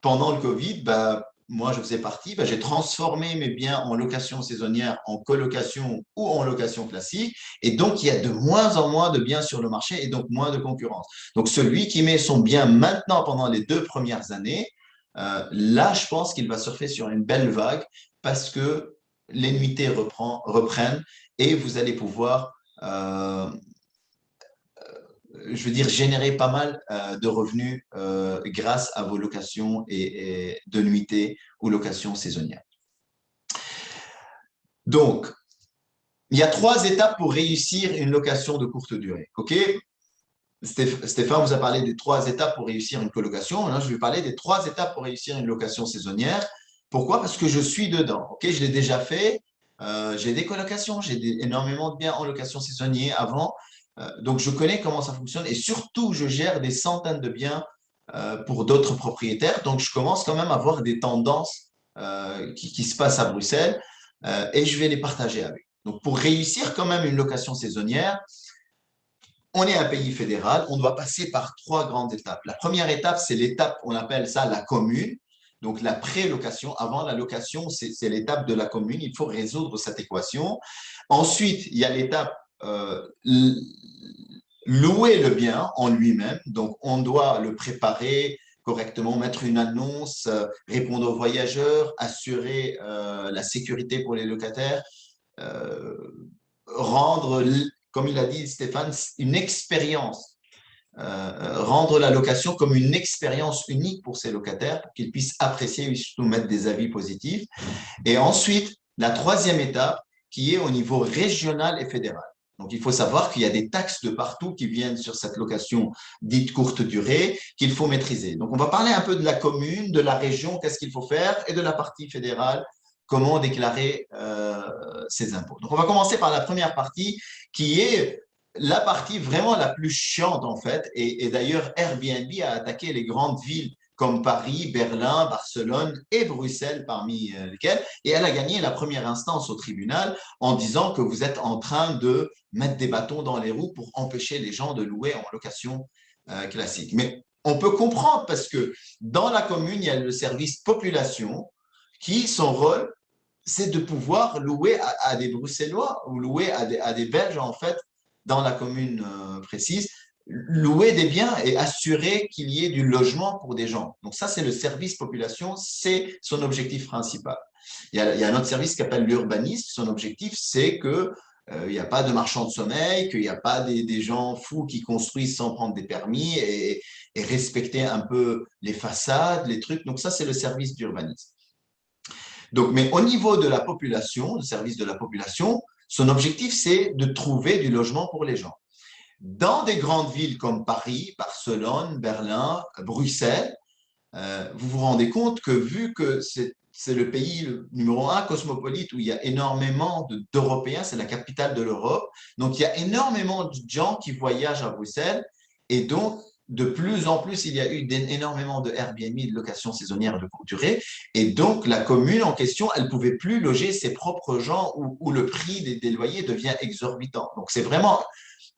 Pendant le Covid, bah, moi je faisais partie, bah, j'ai transformé mes biens en location saisonnière, en colocation ou en location classique. Et donc, il y a de moins en moins de biens sur le marché et donc moins de concurrence. Donc, celui qui met son bien maintenant pendant les deux premières années, euh, là, je pense qu'il va surfer sur une belle vague parce que les nuitées reprennent et vous allez pouvoir euh, je veux dire, générer pas mal euh, de revenus euh, grâce à vos locations et, de nuitées ou locations saisonnières. Donc, il y a trois étapes pour réussir une location de courte durée. OK? Stéphane vous a parlé des trois étapes pour réussir une colocation. Là, je vais parler des trois étapes pour réussir une location saisonnière. Pourquoi? Parce que je suis dedans. Ok, je l'ai déjà fait. Euh, j'ai des colocations, j'ai énormément de biens en location saisonnière avant. Euh, donc, je connais comment ça fonctionne et surtout, je gère des centaines de biens euh, pour d'autres propriétaires. Donc, je commence quand même à voir des tendances qui, qui, se passent à Bruxelles et je vais les partager avec. Donc, pour réussir quand même une location saisonnière, on est un pays fédéral, on doit passer par trois grandes étapes. La première étape, c'est l'étape, on appelle ça la commune. Donc, la pré-location, avant la location, c'est l'étape de la commune. Il faut résoudre cette équation. Ensuite, il y a l'étape euh, louer le bien en lui-même. Donc, on doit le préparer correctement, mettre une annonce, euh, répondre aux voyageurs, assurer euh, la sécurité pour les locataires, rendre comme il a dit Stéphane, une expérience. Euh, rendre la location comme une expérience unique pour ses locataires, pour qu'ils puissent apprécier et surtout mettre des avis positifs. Et ensuite, la troisième étape, qui est au niveau régional et fédéral. Donc, il faut savoir qu'il y a des taxes de partout qui viennent sur cette location dite courte durée qu'il faut maîtriser. Donc, on va parler un peu de la commune, de la région, qu'est-ce qu'il faut faire, et de la partie fédérale, comment déclarer euh, ses impôts. Donc, on va commencer par la première partie qui est la partie vraiment la plus chiante en fait. Et, d'ailleurs, Airbnb a attaqué les grandes villes comme Paris, Berlin, Barcelone et Bruxelles parmi euh, lesquelles. Et elle a gagné la première instance au tribunal en disant que vous êtes en train de mettre des bâtons dans les roues pour empêcher les gens de louer en location euh, classique. Mais on peut comprendre parce que dans la commune, il y a le service population qui, son rôle, c'est de pouvoir louer à, des Bruxellois ou louer à des, à des, Belges, en fait, dans la commune euh, précise, louer des biens et assurer qu'il y ait du logement pour des gens. Donc ça, c'est le service population, c'est son objectif principal. Il y, a, un autre service qui s'appelle l'urbanisme. Son objectif, c'est que euh, il n'y a pas de marchands de sommeil, qu'il n'y a pas des, gens fous qui construisent sans prendre des permis et, et respecter un peu les façades, les trucs. Donc ça, c'est le service d'urbanisme. Mais au niveau de la population, le service de la population, son objectif, c'est de trouver du logement pour les gens. Dans des grandes villes comme Paris, Barcelone, Berlin, Bruxelles, euh, vous vous rendez compte que vu que c'est le pays numéro un cosmopolite où il y a énormément d'Européens, c'est la capitale de l'Europe, donc il y a énormément de gens qui voyagent à Bruxelles et donc de plus en plus, il y a eu énormément de Airbnb, de location saisonnière de courte durée. Et donc, la commune en question, elle ne pouvait plus loger ses propres gens où, le prix des, loyers devient exorbitant. Donc, c'est vraiment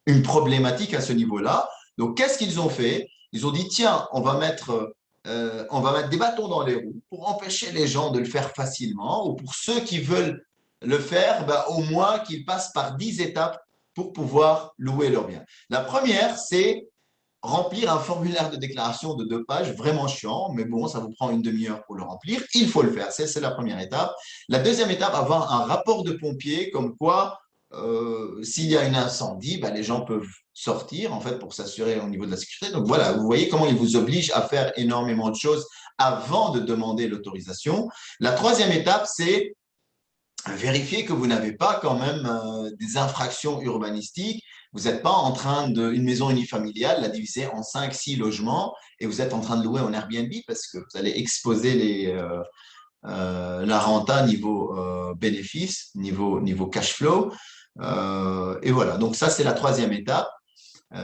une problématique à ce niveau-là. Donc, qu'est-ce qu'ils ont fait? Ils ont dit, tiens, on va mettre... Euh, on va mettre des bâtons dans les roues pour empêcher les gens de le faire facilement ou pour ceux qui veulent le faire, bah, au moins qu'ils passent par 10 étapes pour pouvoir louer leur bien. La première, c'est remplir un formulaire de déclaration de deux pages, vraiment chiant, mais bon, ça vous prend une demi-heure pour le remplir. Il faut le faire, c'est la première étape. La deuxième étape, avoir un rapport de pompier comme quoi, euh, s'il y a un incendie, bah, les gens peuvent sortir en fait pour s'assurer au niveau de la sécurité. Donc voilà, vous voyez comment il vous oblige à faire énormément de choses avant de demander l'autorisation. La troisième étape, c'est vérifier que vous n'avez pas quand même euh, des infractions urbanistiques vous n'êtes pas en train de, une maison unifamiliale, la diviser en 5, 6 logements et vous êtes en train de louer en Airbnb parce que vous allez exposer euh, la renta niveau bénéfice, niveau cash flow. Et voilà, donc ça, c'est la troisième étape.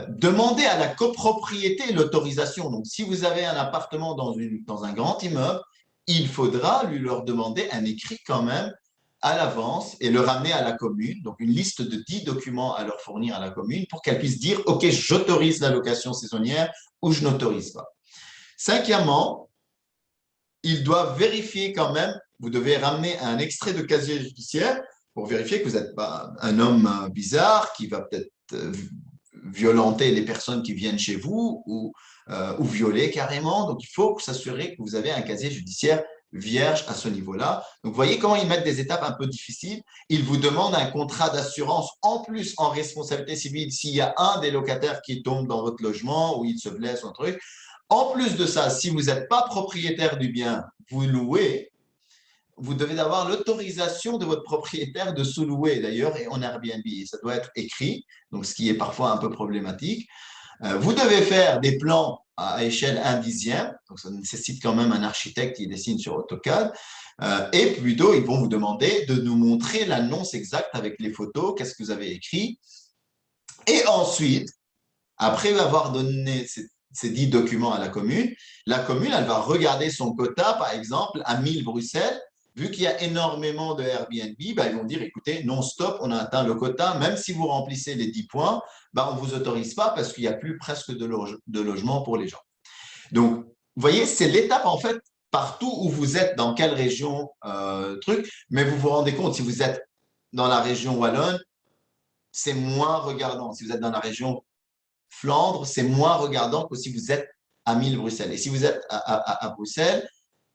Demandez à la copropriété l'autorisation. Donc, si vous avez un appartement dans, une, dans un grand immeuble, il faudra lui leur demander un écrit quand même à l'avance et le ramener à la commune, donc une liste de 10 documents à leur fournir à la commune pour qu'elle puisse dire « Ok, j'autorise la location saisonnière ou je n'autorise pas ». Cinquièmement, ils doivent vérifier quand même, vous devez ramener un extrait de casier judiciaire pour vérifier que vous n'êtes pas un homme bizarre qui va peut-être euh, violenter les personnes qui viennent chez vous ou, euh, ou violer carrément. Donc, il faut s'assurer que vous avez un casier judiciaire vierge à ce niveau-là. Donc, vous voyez comment ils mettent des étapes un peu difficiles. Ils vous demandent un contrat d'assurance en plus en responsabilité civile s'il y a un des locataires qui tombe dans votre logement ou il se blesse ou un truc. En plus de ça, si vous n'êtes pas propriétaire du bien, vous louez, vous devez avoir l'autorisation de votre propriétaire de sous-louer d'ailleurs et en Airbnb. Ça doit être écrit, donc ce qui est parfois un peu problématique. Euh, vous devez faire des plans à échelle 1 dixième, donc ça nécessite quand même un architecte qui dessine sur AutoCAD. Euh, et plutôt, ils vont vous demander de nous montrer l'annonce exacte avec les photos, qu'est-ce que vous avez écrit. Et ensuite, après avoir donné ces, ces 10 documents à la commune, la commune, elle va regarder son quota, par exemple, à 1000 Bruxelles, vu qu'il y a énormément de Airbnb, bah, ils vont dire, écoutez, non, stop, on a atteint le quota, même si vous remplissez les 10 points, bah, on ne vous autorise pas parce qu'il n'y a plus presque de, loge logement pour les gens. Donc, vous voyez, c'est l'étape, en fait, partout où vous êtes, dans quelle région, euh, truc, mais vous vous rendez compte, si vous êtes dans la région Wallonne, c'est moins regardant. Si vous êtes dans la région Flandre, c'est moins regardant que si vous êtes à 1000 Bruxelles. Et si vous êtes à Bruxelles,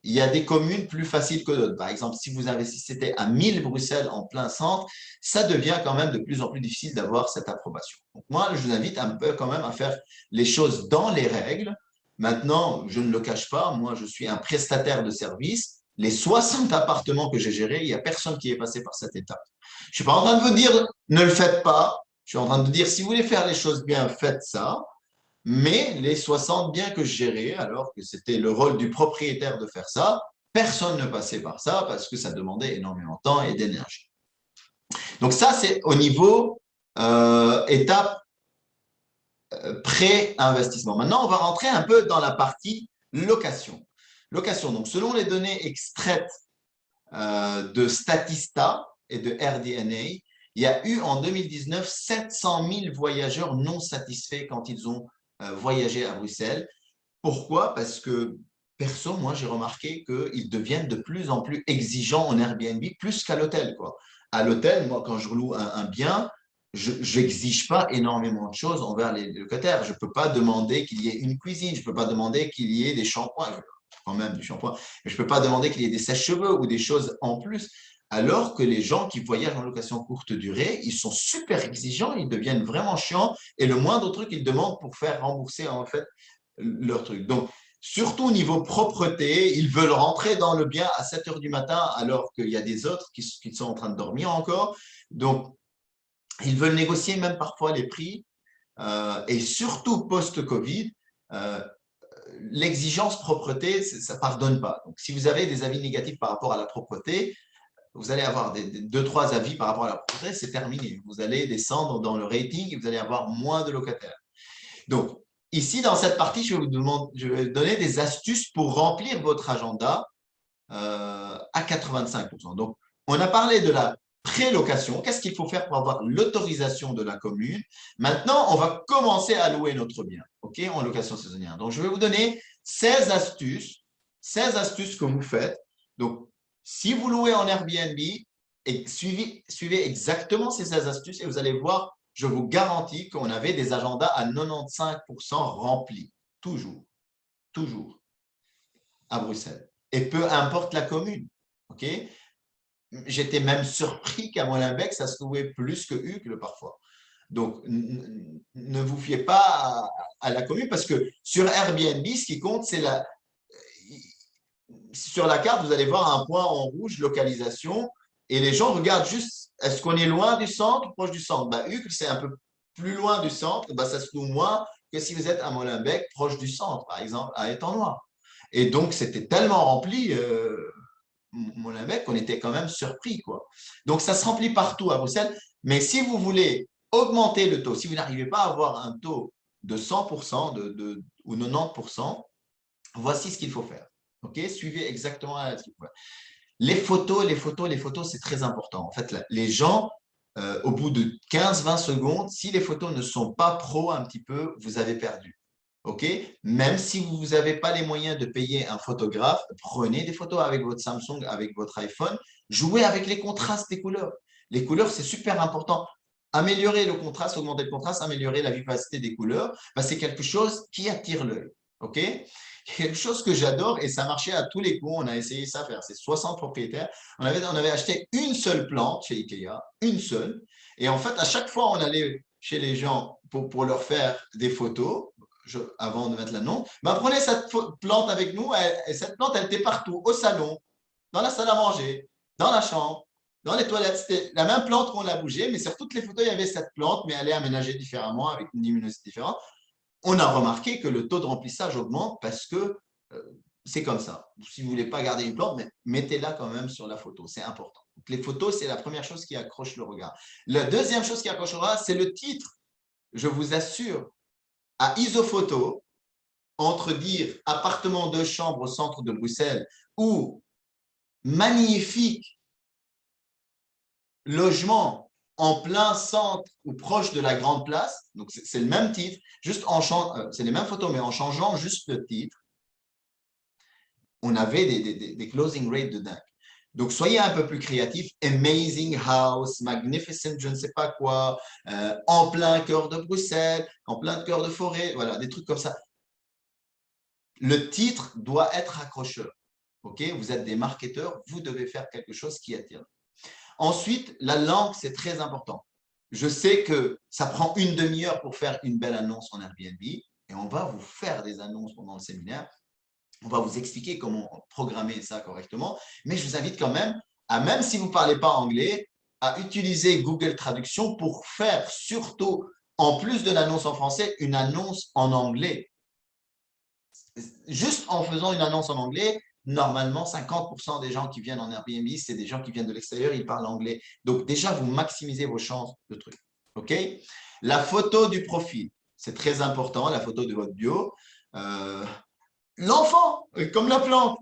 il y a des communes plus faciles que d'autres. Par exemple, si vous investissez à 1000 Bruxelles en plein centre, ça devient quand même de plus en plus difficile d'avoir cette approbation. Donc moi, je vous invite un peu quand même à faire les choses dans les règles. Maintenant, je ne le cache pas, moi, je suis un prestataire de service. Les 60 appartements que j'ai gérés, il n'y a personne qui est passé par cette étape. Je ne suis pas en train de vous dire ne le faites pas. Je suis en train de dire si vous voulez faire les choses bien, faites ça. Mais les 60 biens que je gérais, alors que c'était le rôle du propriétaire de faire ça, personne ne passait par ça parce que ça demandait énormément de temps et d'énergie. Donc ça, c'est au niveau euh, étape euh, pré-investissement. Maintenant, on va rentrer un peu dans la partie location. Location, donc selon les données extraites euh, de Statista et de RDNA, il y a eu en 2019 700 000 voyageurs non satisfaits quand ils ont voyager à Bruxelles. Pourquoi? Parce que, perso, moi, j'ai remarqué qu'ils deviennent de plus en plus exigeants en Airbnb, plus qu'à l'hôtel. À l'hôtel, moi, quand je loue un, bien, je n'exige pas énormément de choses envers les locataires. Je ne peux pas demander qu'il y ait une cuisine, je ne peux pas demander qu'il y ait des shampoings, quand même du shampoing, je ne peux pas demander qu'il y ait des sèches-cheveux ou des choses en plus alors que les gens qui voyagent en location courte durée, ils sont super exigeants, ils deviennent vraiment chiants et le moindre truc, ils demandent pour faire rembourser en fait leur truc. Donc, surtout au niveau propreté, ils veulent rentrer dans le bien à 7 heures du matin alors qu'il y a des autres qui, sont en train de dormir encore. Donc, ils veulent négocier même parfois les prix euh, et surtout post-Covid, euh, l'exigence propreté, ça ne pardonne pas. Donc, si vous avez des avis négatifs par rapport à la propreté, vous allez avoir deux, trois avis par rapport à la propriété, c'est terminé. Vous allez descendre dans le rating et vous allez avoir moins de locataires. Donc, ici, dans cette partie, je vais vous, je vais donner des astuces pour remplir votre agenda euh, à 85%. Donc, on a parlé de la prélocation. Qu'est-ce qu'il faut faire pour avoir l'autorisation de la commune? Maintenant, on va commencer à louer notre bien ok, en location saisonnière. Donc, je vais vous donner 16 astuces, 16 astuces que vous faites. Donc, si vous louez en Airbnb, et suivez, exactement ces 16 astuces et vous allez voir, je vous garantis qu'on avait des agendas à 95% remplis, toujours, toujours, à Bruxelles. Et peu importe la commune, ok? J'étais même surpris qu'à Molenbeek, ça se louait plus que Hucle parfois. Donc, ne vous fiez pas à, la commune parce que sur Airbnb, ce qui compte, c'est la, sur la carte, vous allez voir un point en rouge, localisation, et les gens regardent juste, est-ce qu'on est loin du centre ou proche du centre? Bah, c'est un peu plus loin du centre, bah, ça se trouve moins que si vous êtes à Molenbeek, proche du centre, par exemple, à Étang-Noir. Et donc, c'était tellement rempli, euh, Molenbeek, qu'on était quand même surpris. Quoi. Donc, ça se remplit partout à Bruxelles. Mais si vous voulez augmenter le taux, si vous n'arrivez pas à avoir un taux de 100% de, ou 90%, voici ce qu'il faut faire. Ok, suivez exactement Les photos, les photos, les photos, c'est très important. En fait, les gens, euh, au bout de 15-20 secondes, si les photos ne sont pas pro un petit peu, vous avez perdu. Ok Même si vous n'avez pas les moyens de payer un photographe, prenez des photos avec votre Samsung, avec votre iPhone, jouez avec les contrastes des couleurs. Les couleurs, c'est super important. Améliorer le contraste, augmenter le contraste, améliorer la vivacité des couleurs, bah, c'est quelque chose qui attire l'œil. Ok? quelque chose que j'adore et ça marchait à tous les coups. On a essayé ça faire. C'est 60 propriétaires. On avait, on avait acheté une seule plante chez Ikea, une seule. Et en fait, à chaque fois, on allait chez les gens pour, pour leur faire des photos, avant de mettre l'annonce, ben, prenez cette plante avec nous. et cette plante, elle était partout, au salon, dans la salle à manger, dans la chambre, dans les toilettes. C'était la même plante qu'on l'a bougée, mais sur toutes les photos, il y avait cette plante, mais elle est aménagée différemment, avec une luminosité différente. On a remarqué que le taux de remplissage augmente parce que euh, c'est comme ça. Si vous ne voulez pas garder une plante, mettez-la quand même sur la photo. C'est important. les photos, c'est la première chose qui accroche le regard. La deuxième chose qui accroche le regard, c'est le titre. Je vous assure, à Isophoto, entre dire appartement de chambre au centre de Bruxelles ou magnifique logement en plein centre ou proche de la grande place, donc c'est le même titre, juste en euh, c'est les mêmes photos, mais en changeant juste le titre, on avait des, closing rates de dingue. Donc, soyez un peu plus créatifs. Amazing house, magnificent, je ne sais pas quoi, euh, en plein cœur de Bruxelles, en plein cœur de forêt, voilà, des trucs comme ça. Le titre doit être accrocheur. OK? Vous êtes des marketeurs, vous devez faire quelque chose qui attire. Ensuite, la langue, c'est très important. Je sais que ça prend une demi-heure pour faire une belle annonce en Airbnb et on va vous faire des annonces pendant le séminaire. On va vous expliquer comment programmer ça correctement. Mais je vous invite quand même à, même si vous ne parlez pas anglais, à utiliser Google Traduction pour faire surtout, en plus de l'annonce en français, une annonce en anglais. Juste en faisant une annonce en anglais, normalement, 50% des gens qui viennent en Airbnb, c'est des gens qui viennent de l'extérieur, ils parlent anglais. Donc, déjà, vous maximisez vos chances de trucs. OK? La photo du profil, c'est très important, la photo de votre bio. Euh, l'enfant, comme la plante.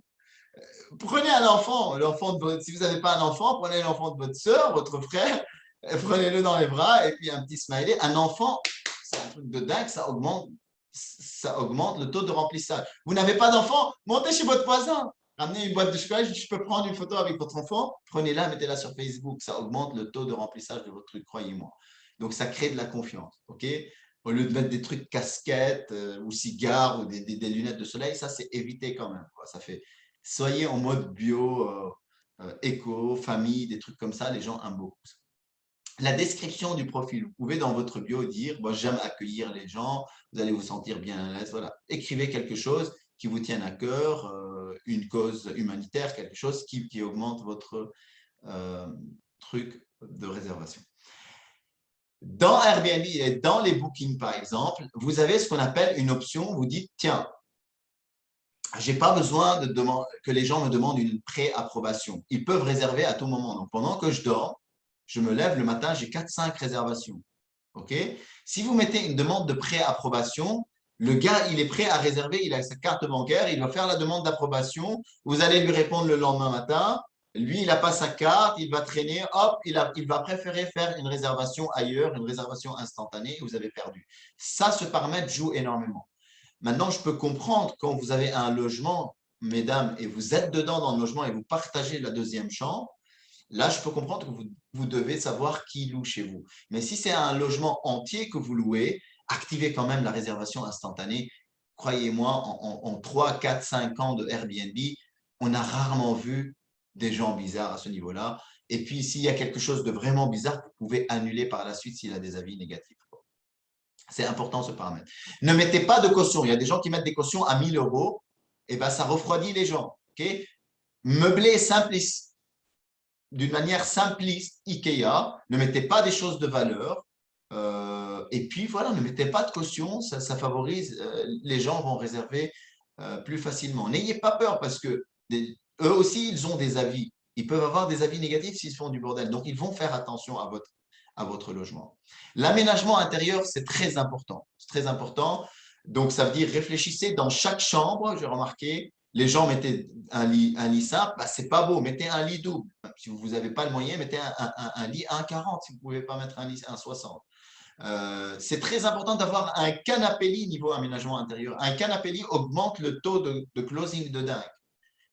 Prenez un enfant, l'enfant si vous n'avez pas un enfant, prenez l'enfant de votre soeur, votre frère, prenez-le dans les bras et puis un petit smiley. Un enfant, c'est un truc de dingue, ça augmente ça augmente le taux de remplissage. Vous n'avez pas d'enfant, montez chez votre voisin. Ramenez une boîte de chocolat, je peux prendre une photo avec votre enfant, prenez-la, mettez-la sur Facebook. Ça augmente le taux de remplissage de votre truc, croyez-moi. Donc, ça crée de la confiance. ok? Au lieu de mettre des trucs casquettes euh, ou cigares ou des, lunettes de soleil, ça, c'est éviter quand même. Ça fait, soyez en mode bio, euh, euh, éco, famille, des trucs comme ça, les gens aiment la description du profil. Vous pouvez dans votre bio dire moi j'aime accueillir les gens, vous allez vous sentir bien à l'aise. Voilà. Écrivez quelque chose qui vous tienne à cœur, euh, une cause humanitaire, quelque chose qui, augmente votre euh, truc de réservation. Dans Airbnb et dans les bookings, par exemple, vous avez ce qu'on appelle une option. Vous dites, tiens, je n'ai pas besoin de que les gens me demandent une pré-approbation. Ils peuvent réserver à tout moment. Donc, pendant que je dors, je me lève le matin, j'ai 4-5 réservations. OK? Si vous mettez une demande de pré-approbation, le gars, il est prêt à réserver, il a sa carte bancaire, il va faire la demande d'approbation. Vous allez lui répondre le lendemain matin. Lui, il n'a pas sa carte, il va traîner, hop, il, va préférer faire une réservation ailleurs, une réservation instantanée, vous avez perdu. Ça, ce paramètre joue énormément. Maintenant, je peux comprendre quand vous avez un logement, mesdames, et vous êtes dedans dans le logement et vous partagez la deuxième chambre, Là, je peux comprendre que vous, devez savoir qui loue chez vous. Mais si c'est un logement entier que vous louez, activez quand même la réservation instantanée. Croyez-moi, en, 3, 4, 5 ans de Airbnb, on a rarement vu des gens bizarres à ce niveau-là. Et puis, s'il y a quelque chose de vraiment bizarre, vous pouvez annuler par la suite s'il a des avis négatifs. C'est important ce paramètre. Ne mettez pas de caution. Il y a des gens qui mettent des cautions à 1000 euros. Et eh ben, ça refroidit les gens. Okay? Meublé simplice d'une manière simpliste, IKEA, ne mettez pas des choses de valeur. Euh, et puis, voilà, ne mettez pas de caution, ça, favorise, euh, les gens vont réserver euh, plus facilement. N'ayez pas peur parce que eux aussi, ils ont des avis. Ils peuvent avoir des avis négatifs s'ils font du bordel. Donc, ils vont faire attention à votre, à votre logement. L'aménagement intérieur, c'est très important. C'est très important. Donc, ça veut dire réfléchissez dans chaque chambre, j'ai remarqué, les gens mettaient un lit, un lit simple, bah, c'est pas beau, mettez un lit double. Si vous n'avez pas le moyen, mettez un, lit 1,40 si vous ne pouvez pas mettre un lit 1,60. Euh, c'est très important d'avoir un canapé lit niveau aménagement intérieur. Un canapé lit augmente le taux de, closing de dingue.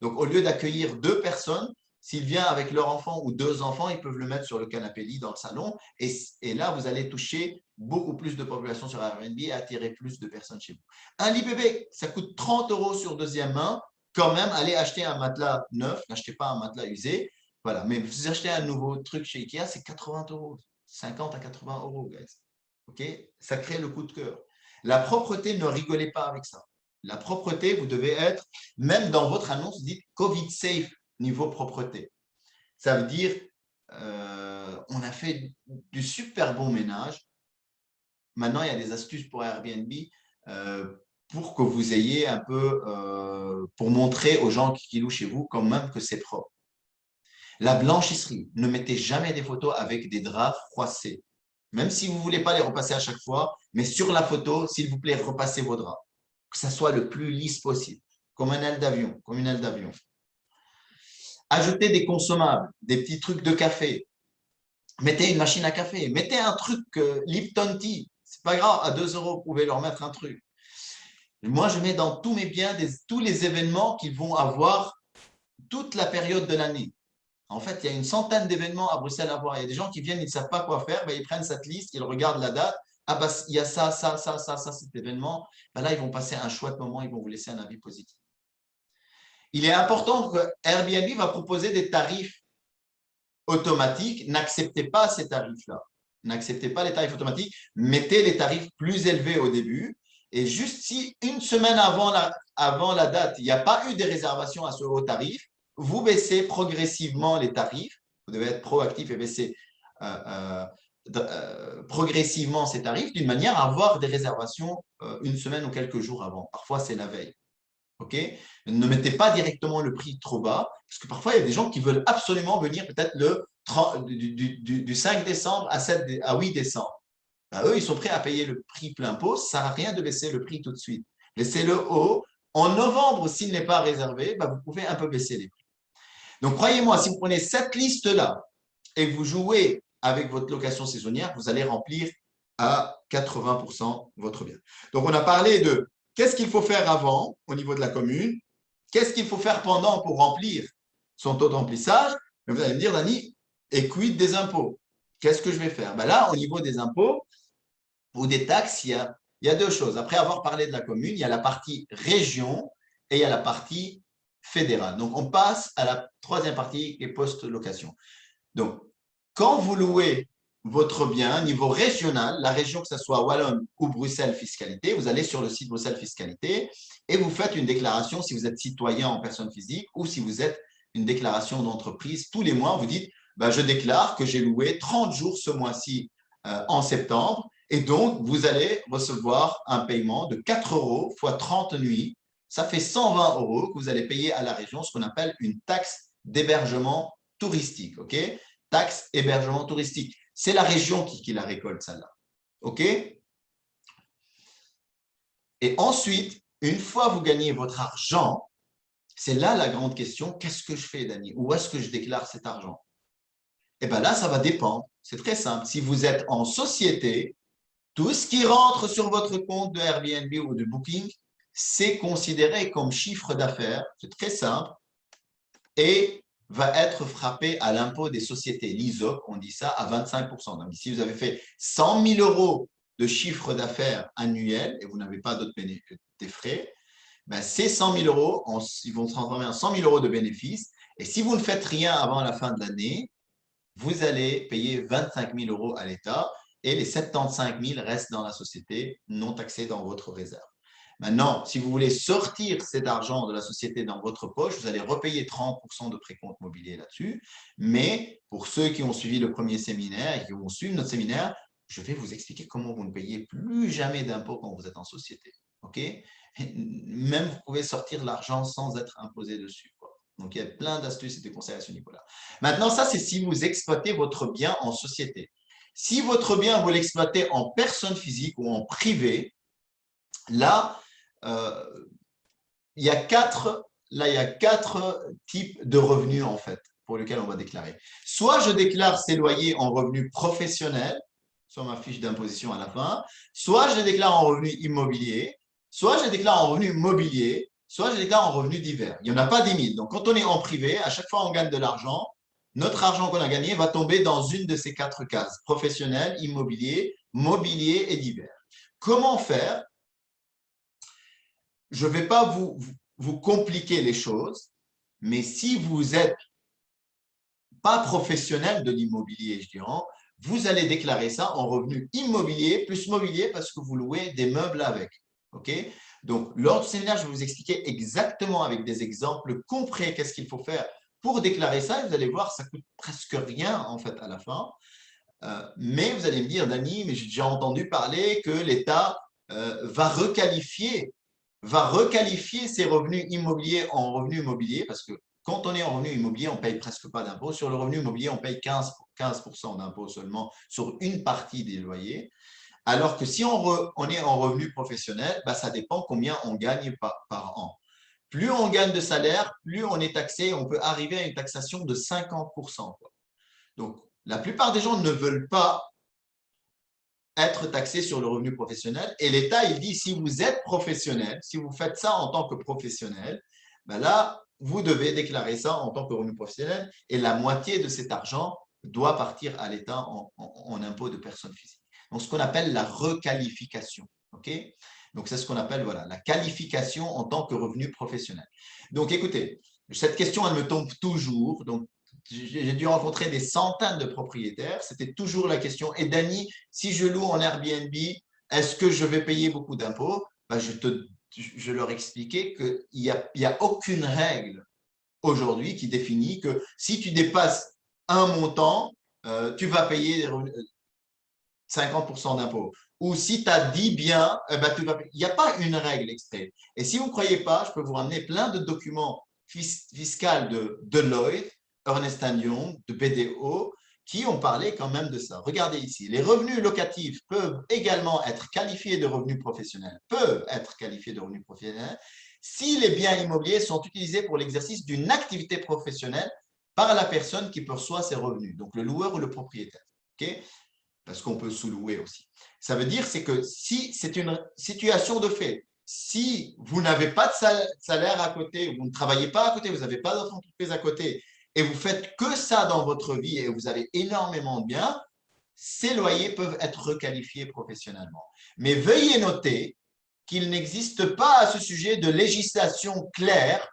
Donc, au lieu d'accueillir deux personnes, s'il vient avec leur enfant ou deux enfants, ils peuvent le mettre sur le canapé lit dans le salon. Et, et là, vous allez toucher beaucoup plus de population sur Airbnb et attirer plus de personnes chez vous. Un lit bébé, ça coûte 30 euros sur deuxième main. Quand même, allez acheter un matelas neuf, n'achetez pas un matelas usé. Voilà, mais vous achetez un nouveau truc chez Ikea, c'est 80 euros, 50 à 80 euros, guys. OK? Ça crée le coup de cœur. La propreté, ne rigolez pas avec ça. La propreté, vous devez être, même dans votre annonce, dites Covid safe. niveau propreté. Ça veut dire, euh, on a fait du super bon ménage. Maintenant, il y a des astuces pour Airbnb euh, pour que vous ayez un peu, euh, pour montrer aux gens qui, louent chez vous quand même que c'est propre. La blanchisserie, ne mettez jamais des photos avec des draps froissés. Même si vous ne voulez pas les repasser à chaque fois, mais sur la photo, s'il vous plaît, repassez vos draps. Que ça soit le plus lisse possible, comme un aile d'avion, comme une aile d'avion. Ajoutez des consommables, des petits trucs de café. Mettez une machine à café, mettez un truc euh, Lipton Tea. C'est pas grave, à 2 euros, vous pouvez leur mettre un truc. Moi, je mets dans tous mes biens tous les événements qu'ils vont avoir toute la période de l'année. En fait, il y a une centaine d'événements à Bruxelles à voir. Il y a des gens qui viennent, ils ne savent pas quoi faire, ben, ils prennent cette liste, ils regardent la date. Ah, bah, il y a ça, ça, ça, ça, ça, cet événement. Ben là, ils vont passer un chouette moment, ils vont vous laisser un avis positif. Il est important que Airbnb va proposer des tarifs automatiques. N'acceptez pas ces tarifs-là. N'acceptez pas les tarifs automatiques. Mettez les tarifs plus élevés au début. Et juste si une semaine avant la, date, il n'y a pas eu des réservations à ce haut tarif, vous baissez progressivement les tarifs. Vous devez être proactif et baisser euh, euh, euh, progressivement ces tarifs d'une manière à avoir des réservations une semaine ou quelques jours avant. Parfois, c'est la veille. Ne mettez pas directement le prix trop bas, parce que parfois, il y a des gens qui veulent absolument venir peut-être du, 5 décembre à, 7, à 8 décembre. Ben, eux, ils sont prêts à payer le prix plein pot. Ça ne sert à rien de baisser le prix tout de suite. Laissez-le haut. En novembre, s'il n'est pas réservé, ben, vous pouvez un peu baisser les prix. Donc, croyez-moi, si vous prenez cette liste-là et que vous jouez avec votre location saisonnière, vous allez remplir à 80% votre bien. Donc, on a parlé de qu'est-ce qu'il faut faire avant au niveau de la commune, qu'est-ce qu'il faut faire pendant pour remplir son taux de remplissage. Vous allez me dire, Dani, et quid des impôts? Qu'est-ce que je vais faire? Ben Là, au niveau des impôts ou des taxes, il y, a, deux choses. Après avoir parlé de la commune, il y a la partie région et il y a la partie fédérale. Donc, on passe à la troisième partie qui est post-location. Donc, quand vous louez votre bien niveau régional, la région que ce soit Wallonne ou Bruxelles Fiscalité, vous allez sur le site Bruxelles Fiscalité et vous faites une déclaration si vous êtes citoyen en personne physique ou si vous êtes une déclaration d'entreprise. Tous les mois, vous dites ben, je déclare que j'ai loué 30 jours ce mois-ci euh, en septembre et donc vous allez recevoir un paiement de 4 euros fois 30 nuits. Ça fait 120 euros que vous allez payer à la région, ce qu'on appelle une taxe d'hébergement touristique. taxe hébergement touristique. C'est la région qui, qui la récolte, celle-là. OK? Et ensuite, une fois vous gagnez votre argent, c'est là la grande question, qu'est-ce que je fais, Dani? Où est-ce que je déclare cet argent? Eh bien là, ça va dépendre. C'est très simple. Si vous êtes en société, tout ce qui rentre sur votre compte de Airbnb ou de Booking, c'est considéré comme chiffre d'affaires. C'est très simple. Et va être frappé à l'impôt des sociétés, l'ISOC, on dit ça, à 25%. Donc, si vous avez fait 100 000 euros de chiffre d'affaires annuel et vous n'avez pas d'autres frais, ben ces 100 000 euros, ils vont se transformer en 100 000 euros de bénéfices. Et si vous ne faites rien avant la fin de l'année, vous allez payer 25 000 euros à l'État et les 75 000 restent dans la société non taxés dans votre réserve. Maintenant, si vous voulez sortir cet argent de la société dans votre poche, vous allez repayer 30% de précompte mobilier là-dessus. Mais pour ceux qui ont suivi le premier séminaire et qui vont suivre notre séminaire, je vais vous expliquer comment vous ne payez plus jamais d'impôts quand vous êtes en société. OK? Même vous pouvez sortir l'argent sans être imposé dessus. Donc, il y a plein d'astuces et de conseils à ce niveau-là. Maintenant, ça, c'est si vous exploitez votre bien en société. Si votre bien, vous l'exploitez en personne physique ou en privé, là, euh, il, y a quatre, là, il y a quatre types de revenus en fait pour lesquels on va déclarer. Soit je déclare ces loyers en revenus professionnels, sur ma fiche d'imposition à la fin, soit je déclare en revenus immobiliers, soit je déclare en revenus mobiliers, soit je déclare en revenus divers. Il n'y en a pas 10 000. Donc, quand on est en privé, à chaque fois on gagne de l'argent, notre argent qu'on a gagné va tomber dans une de ces quatre cases, professionnel, immobilier, mobilier et divers. Comment faire? Je ne vais pas vous, compliquer les choses, mais si vous êtes pas professionnel de l'immobilier, je dirais, vous allez déclarer ça en revenu immobilier plus mobilier parce que vous louez des meubles avec. OK? Donc, lors du séminaire, je vais vous expliquer exactement avec des exemples concrets qu'est-ce qu'il faut faire pour déclarer ça, vous allez voir, ça coûte presque rien en fait à la fin. Euh, mais vous allez me dire, Dani, mais j'ai déjà entendu parler que l'État euh, va requalifier ses revenus immobiliers en revenus immobiliers parce que quand on est en revenu immobilier, on ne paye presque pas d'impôt. Sur le revenu immobilier, on paye 15, 15 d'impôt seulement sur une partie des loyers. Alors que si on, est en revenu professionnel, bah, ça dépend combien on gagne par an. Plus on gagne de salaire, plus on est taxé. On peut arriver à une taxation de 50% Donc, la plupart des gens ne veulent pas être taxés sur le revenu professionnel. Et l'État, il dit, si vous êtes professionnel, si vous faites ça en tant que professionnel, ben là, vous devez déclarer ça en tant que revenu professionnel et la moitié de cet argent doit partir à l'État en, en, impôt de personnes physiques. Donc, ce qu'on appelle la requalification. ok? Donc, c'est ce qu'on appelle voilà, la qualification en tant que revenu professionnel. Donc, écoutez, cette question, elle me tombe toujours. Donc, j'ai dû rencontrer des centaines de propriétaires. C'était toujours la question. Et Dani, si je loue en Airbnb, est-ce que je vais payer beaucoup d'impôts? Ben, je, je leur expliquais qu'il n'y a, a aucune règle aujourd'hui qui définit que si tu dépasses un montant, euh, tu vas payer 50% d'impôts. Ou si tu as dit bien, eh ben, il n'y a pas une règle extrait. Et si vous ne croyez pas, je peux vous ramener plein de documents fiscaux de Deloitte Ernest Young, de BDO, qui ont parlé quand même de ça. Regardez ici, les revenus locatifs peuvent également être qualifiés de revenus professionnels, peuvent être qualifiés de revenus professionnels si les biens immobiliers sont utilisés pour l'exercice d'une activité professionnelle par la personne qui perçoit ces revenus, donc le loueur ou le propriétaire. ok? Parce qu'on peut sous-louer aussi. Ça veut dire c'est que si c'est une situation de fait, si vous n'avez pas de salaire à côté, vous ne travaillez pas à côté, vous n'avez pas d'autre entreprise à côté, et vous faites que ça dans votre vie et vous avez énormément de biens, ces loyers peuvent être requalifiés professionnellement. Mais veuillez noter qu'il n'existe pas à ce sujet de législation claire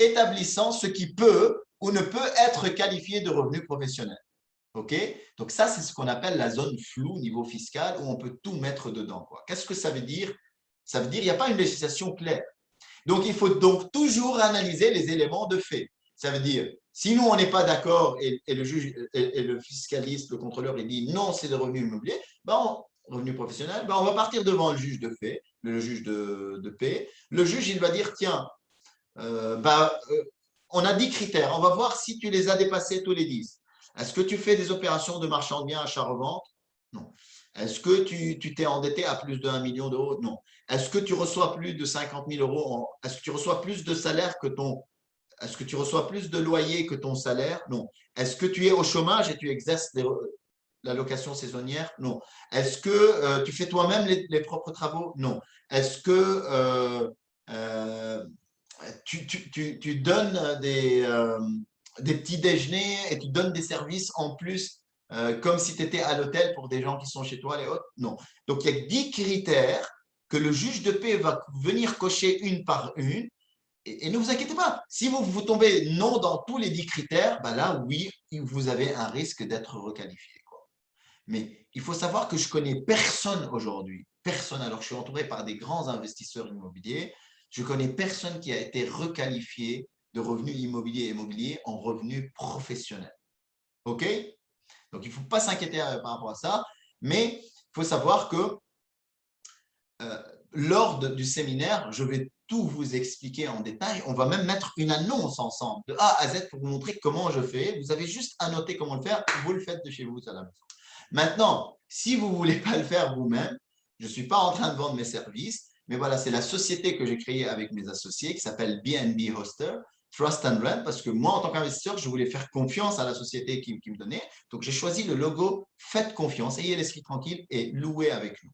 établissant ce qui peut ou ne peut être qualifié de revenu professionnel. OK? Donc ça, c'est ce qu'on appelle la zone floue niveau fiscal où on peut tout mettre dedans. Qu'est-ce que ça veut dire? Ça veut dire qu'il n'y a pas une législation claire. Donc, il faut donc toujours analyser les éléments de fait. Ça veut dire, si nous, on n'est pas d'accord et, le juge et, le fiscaliste, le contrôleur, il dit non, c'est des revenus immobiliers, ben revenus professionnels, ben on va partir devant le juge de fait, le juge de, paix. Le juge, il va dire, tiens, euh, ben, euh, on a 10 critères, on va voir si tu les as dépassés tous les 10. Est-ce que tu fais des opérations de marchand de biens achat-revente Non. Est-ce que tu t'es endetté à plus de 1 million d'euros? Non. Est-ce que tu reçois plus de 50 000 euros Est-ce que tu reçois plus de salaire que ton est-ce que tu reçois plus de loyer que ton salaire? Non. Est-ce que tu es au chômage et tu exerces la location saisonnière? Non. Est-ce que euh, tu fais toi-même les, propres travaux? Non. Est-ce que euh, euh, tu, donnes des, des petits déjeuners et tu donnes des services en plus comme si tu étais à l'hôtel pour des gens qui sont chez toi, les autres? Non. Donc, il y a 10 critères que le juge de paix va venir cocher une par une et, ne vous inquiétez pas, si vous, vous tombez non dans tous les dix critères, ben là, oui, vous avez un risque d'être requalifié. Mais il faut savoir que je connais personne aujourd'hui, personne, alors je suis entouré par des grands investisseurs immobiliers, je connais personne qui a été requalifié de revenus immobiliers et immobiliers en revenus professionnels. OK? Donc, il ne faut pas s'inquiéter euh, par rapport à ça, mais il faut savoir que euh, lors du séminaire, je vais tout vous expliquer en détail. On va même mettre une annonce ensemble de A à Z pour vous montrer comment je fais. Vous avez juste à noter comment le faire. Vous le faites de chez vous à la maison. Maintenant, si vous ne voulez pas le faire vous-même, je ne suis pas en train de vendre mes services, mais voilà, c'est la société que j'ai créée avec mes associés qui s'appelle BNB Hoster, Trust and Rent, parce que moi, en tant qu'investisseur, je voulais faire confiance à la société qui, qui me donnait. Donc, j'ai choisi le logo « Faites confiance, ayez l'esprit tranquille et louez avec nous ».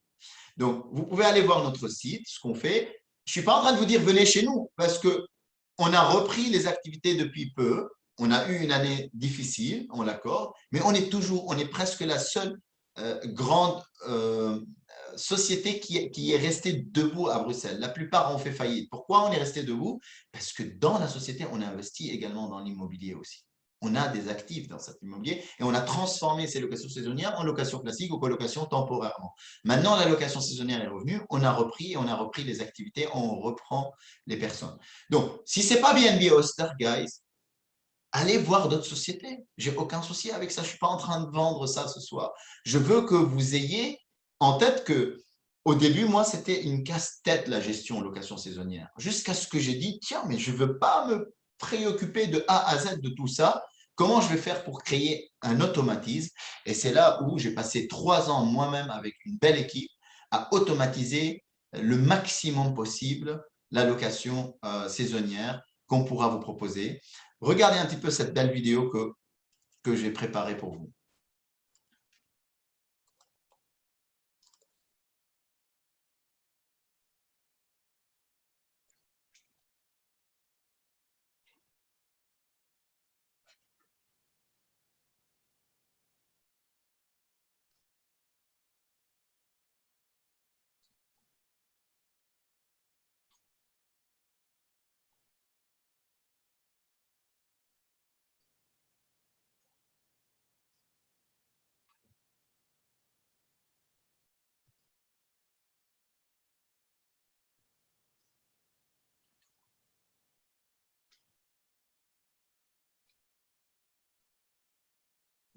Donc, vous pouvez aller voir notre site, ce qu'on fait. Je ne suis pas en train de vous dire venez chez nous parce qu'on a repris les activités depuis peu. On a eu une année difficile, on l'accorde, mais on est toujours, on est presque la seule euh, grande euh, société qui, est restée debout à Bruxelles. La plupart ont fait faillite. Pourquoi on est resté debout? Parce que dans la société, on a investi également dans l'immobilier aussi on a des actifs dans cet immobilier et on a transformé ces locations saisonnières en locations classiques ou colocations temporairement. Maintenant, la location saisonnière est revenue, on a repris, on a repris les activités, on reprend les personnes. Donc, si ce n'est pas BNB Hoster, guys, allez voir d'autres sociétés. J'ai aucun souci avec ça. Je ne suis pas en train de vendre ça ce soir. Je veux que vous ayez en tête que au début, moi, c'était une casse-tête, la gestion location saisonnière. Jusqu'à ce que j'ai dit, tiens, mais je ne veux pas me préoccuper de A à Z de tout ça. Comment je vais faire pour créer un automatisme? Et c'est là où j'ai passé trois ans moi-même avec une belle équipe à automatiser le maximum possible la location euh, saisonnière qu'on pourra vous proposer. Regardez un petit peu cette belle vidéo que, que j'ai préparée pour vous.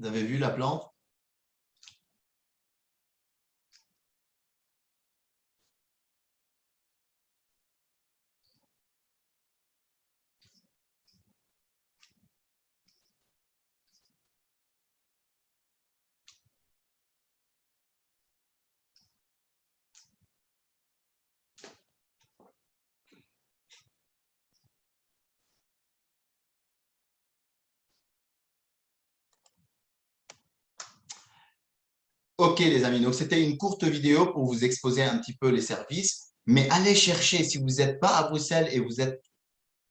Vous avez vu la plante? Ok les amis, donc c'était une courte vidéo pour vous exposer un petit peu les services, mais allez chercher, si vous n'êtes pas à Bruxelles et vous êtes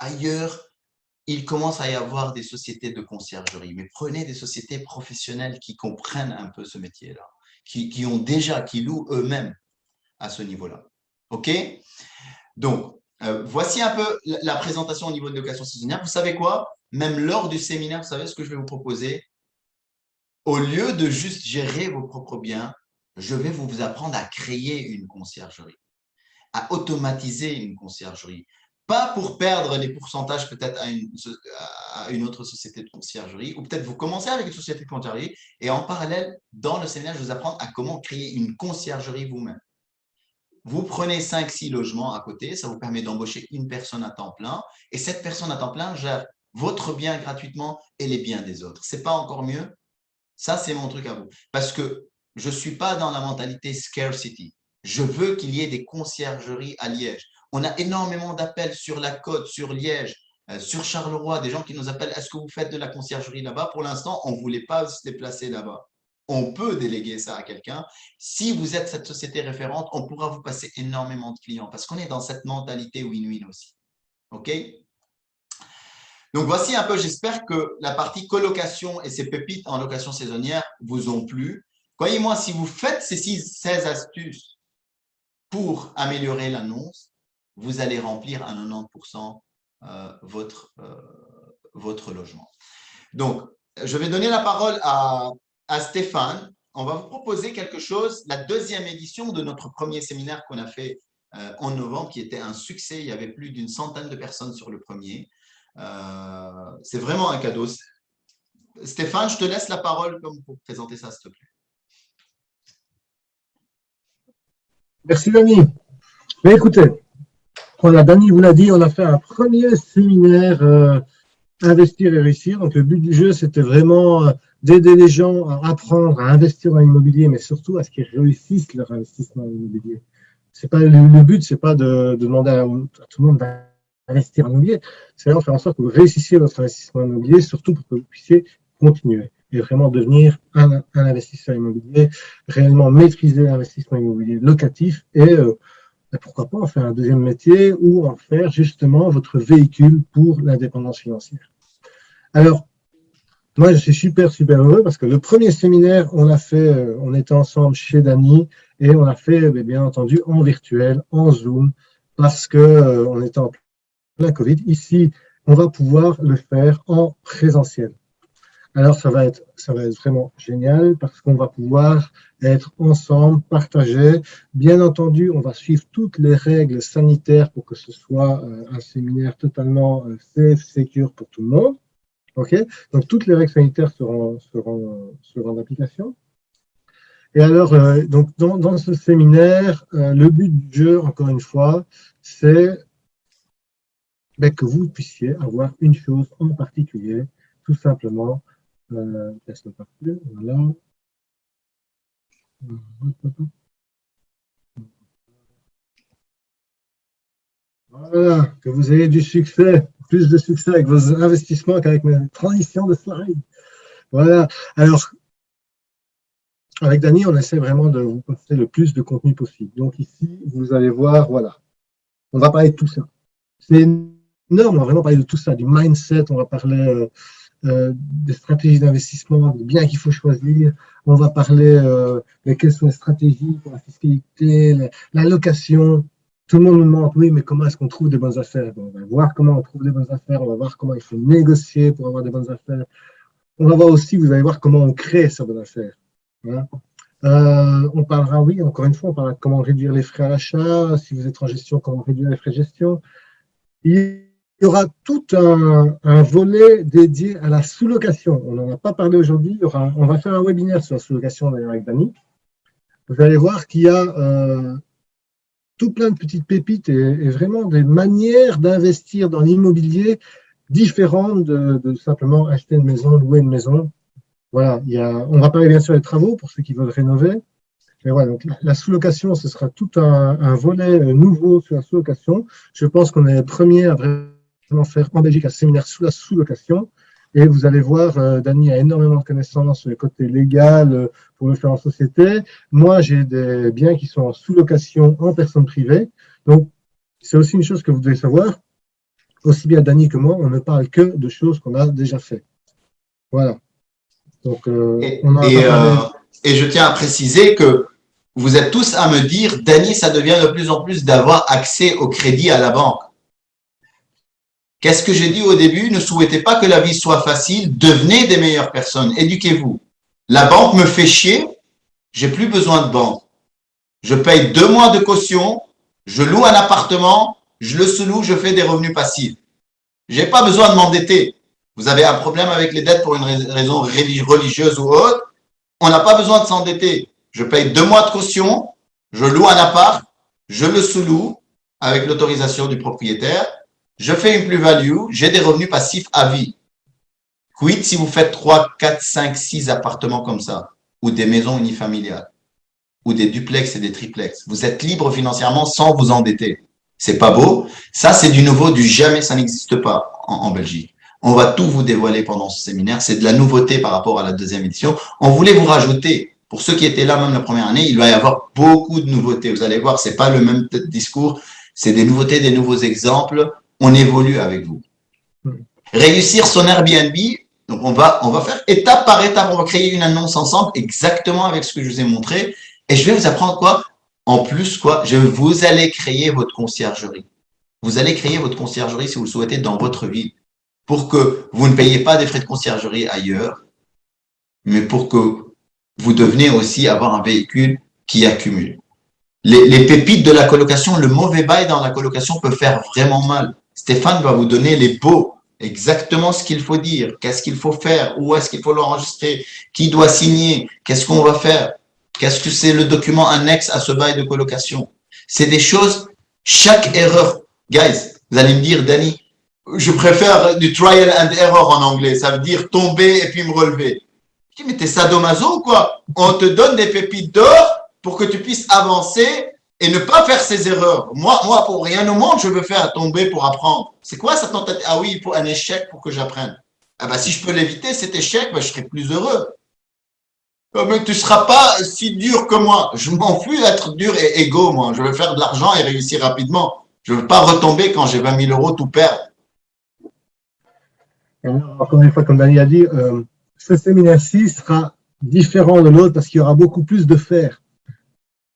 ailleurs, il commence à y avoir des sociétés de conciergerie, mais prenez des sociétés professionnelles qui comprennent un peu ce métier-là, qui, ont déjà, qui louent eux-mêmes à ce niveau-là. Ok? Donc, euh, voici un peu la présentation au niveau de location saisonnière. Vous savez quoi? Même lors du séminaire, vous savez ce que je vais vous proposer? Au lieu de juste gérer vos propres biens, je vais vous apprendre à créer une conciergerie, à automatiser une conciergerie. Pas pour perdre les pourcentages peut-être à une, autre société de conciergerie, ou peut-être vous commencez avec une société de conciergerie, et en parallèle, dans le séminaire, je vous apprends à comment créer une conciergerie vous-même. Vous prenez 5-6 logements à côté, ça vous permet d'embaucher une personne à temps plein, et cette personne à temps plein gère votre bien gratuitement et les biens des autres. Ce n'est pas encore mieux? Ça, c'est mon truc à vous. Parce que je ne suis pas dans la mentalité scarcity. Je veux qu'il y ait des conciergeries à Liège. On a énormément d'appels sur la côte, sur Liège, euh, sur Charleroi, des gens qui nous appellent « Est-ce que vous faites de la conciergerie là-bas » Pour l'instant, on ne voulait pas se déplacer là-bas. On peut déléguer ça à quelqu'un. Si vous êtes cette société référente, on pourra vous passer énormément de clients parce qu'on est dans cette mentalité win-win aussi. OK? Donc, voici un peu, j'espère que la partie colocation et ces pépites en location saisonnière vous ont plu. Croyez-moi, si vous faites ces 16 astuces pour améliorer l'annonce, vous allez remplir à 90% euh, votre, euh, votre logement. Donc, je vais donner la parole à, à Stéphane. On va vous proposer quelque chose, la deuxième édition de notre premier séminaire qu'on a fait euh, en novembre, qui était un succès. Il y avait plus d'une centaine de personnes sur le premier. Euh, c'est vraiment un cadeau. Stéphane, je te laisse la parole pour présenter ça, s'il te plaît. Merci, Dani. Mais écoutez, voilà, Dani vous l'a dit, on a fait un premier séminaire euh, Investir et réussir. Donc, le but du jeu, c'était vraiment euh, d'aider les gens à apprendre à investir dans l'immobilier, mais surtout à ce qu'ils réussissent leur investissement dans l'immobilier. C'est pas le, but, c'est pas de, demander à, tout le monde investir en immobilier, c'est vraiment faire en sorte que vous réussissiez votre investissement immobilier, surtout pour que vous puissiez continuer et vraiment devenir un, investisseur immobilier, réellement maîtriser l'investissement immobilier locatif et euh, ben, pourquoi pas en faire un deuxième métier ou en faire justement votre véhicule pour l'indépendance financière. Alors, moi, je suis super, super heureux parce que le premier séminaire, on a fait, euh, on était ensemble chez Dany et on a fait, ben, bien entendu, en virtuel, en Zoom, parce que euh, on était en la Covid. Ici, on va pouvoir le faire en présentiel. Alors, ça va être, ça va être vraiment génial parce qu'on va pouvoir être ensemble, partager. Bien entendu, on va suivre toutes les règles sanitaires pour que ce soit euh, un séminaire totalement euh, safe, secure pour tout le monde. OK? Donc, toutes les règles sanitaires seront, seront, seront d'application. Et alors, euh, donc dans, ce séminaire, le but du jeu, encore une fois, c'est que vous puissiez avoir une chose en particulier, tout simplement. Euh, voilà. Voilà, que vous ayez du succès, plus de succès avec vos investissements qu'avec mes transitions de slide. Voilà. Alors, avec Dany, on essaie vraiment de vous poster le plus de contenu possible. Donc ici, vous allez voir, voilà. On va parler de tout ça. C'est énorme, on va vraiment parler de tout ça, du mindset, on va parler euh, euh, des stratégies d'investissement, des biens qu'il faut choisir, on va parler euh, de quelles sont les stratégies pour la fiscalité, la, location. Tout le monde nous demande, oui, mais comment est-ce qu'on trouve des bonnes affaires? On va voir comment on trouve des bonnes affaires, on va voir comment il faut négocier pour avoir des bonnes affaires. On va voir aussi, vous allez voir comment on crée ces bonnes affaires. Euh, on parlera, oui, encore une fois, on parlera de comment réduire les frais à l'achat, si vous êtes en gestion, comment réduire les frais de gestion. Il y aura tout un, volet dédié à la sous-location. On n'en a pas parlé aujourd'hui, on va faire un webinaire sur la sous-location d'ailleurs avec Dani. Vous allez voir qu'il y a euh, tout plein de petites pépites et, vraiment des manières d'investir dans l'immobilier différentes de simplement acheter une maison, louer une maison. Voilà, on va parler bien sûr des travaux pour ceux qui veulent rénover. Mais voilà, donc la sous-location, ce sera tout un, volet euh, nouveau sur la sous-location. Je pense qu'on est les premiers à vraiment faire en Belgique un séminaire sous la sous-location. Et vous allez voir, euh, Dany a énormément de connaissances le côté légal euh, pour le faire en société. Moi, j'ai des biens qui sont en sous-location en personne privée. Donc, c'est aussi une chose que vous devez savoir. Aussi bien Dany que moi, on ne parle que de choses qu'on a déjà fait. Voilà. Euh, euh, et, je tiens à préciser que vous êtes tous à me dire, Dany, ça devient de plus en plus d'avoir accès au crédit à la banque. Qu'est-ce que j'ai dit au début? Ne souhaitez pas que la vie soit facile, devenez des meilleures personnes, éduquez-vous. La banque me fait chier, j'ai plus besoin de banque. Je paye deux mois de caution, je loue un appartement, je le sous-loue, je fais des revenus passifs. J'ai pas besoin de m'endetter. Vous avez un problème avec les dettes pour une raison religieuse ou autre, on n'a pas besoin de s'endetter. Je paye deux mois de caution, je loue un appart, je le sous-loue avec l'autorisation du propriétaire, je fais une plus-value, j'ai des revenus passifs à vie. Quid si vous faites 3, 4, 5, 6 appartements comme ça, ou des maisons unifamiliales, ou des duplex et des triplex. Vous êtes libre financièrement sans vous endetter. C'est pas beau? Ça, c'est du nouveau, du jamais, ça n'existe pas en Belgique. On va tout vous dévoiler pendant ce séminaire. C'est de la nouveauté par rapport à la deuxième édition. On voulait vous rajouter, pour ceux qui étaient là même la première année, il va y avoir beaucoup de nouveautés. Vous allez voir, c'est pas le même discours, c'est des nouveautés, des nouveaux exemples. On évolue avec vous. Réussir son Airbnb, donc on va, on va faire étape par étape, on va créer une annonce ensemble exactement avec ce que je vous ai montré. Et je vais vous apprendre quoi? En plus, quoi je, Vous allez créer votre conciergerie. Vous allez créer votre conciergerie si vous le souhaitez dans votre ville pour que vous ne payiez pas des frais de conciergerie ailleurs, mais pour que vous deveniez aussi avoir un véhicule qui accumule. Les, pépites de la colocation, le mauvais bail dans la colocation peut faire vraiment mal. Stéphane va vous donner les beaux, exactement ce qu'il faut dire, qu'est-ce qu'il faut faire, où est-ce qu'il faut l'enregistrer, qui doit signer, qu'est-ce qu'on va faire, qu'est-ce que c'est le document annexe à ce bail de colocation. C'est des choses, chaque erreur, guys, vous allez me dire, Danny, je préfère du trial and error en anglais. Ça veut dire tomber et puis me relever. Je dis, mais t'es sadomaso ou quoi? On te donne des pépites d'or pour que tu puisses avancer et ne pas faire ces erreurs. Moi, moi, pour rien au monde, je veux faire tomber pour apprendre. C'est quoi ça tentative? Ah oui, il faut un échec pour que j'apprenne. Ah ben, si je peux l'éviter, cet échec, ben, je serai plus heureux. Oh, mais tu seras pas si dur que moi. Je m'en fous d'être dur et égaux, moi. Je veux faire de l'argent et réussir rapidement. Je veux pas retomber quand j'ai 20 000 euros tout perdre encore une fois, comme Daniel a dit, euh, ce séminaire-ci sera différent de l'autre parce qu'il y aura beaucoup plus de faire.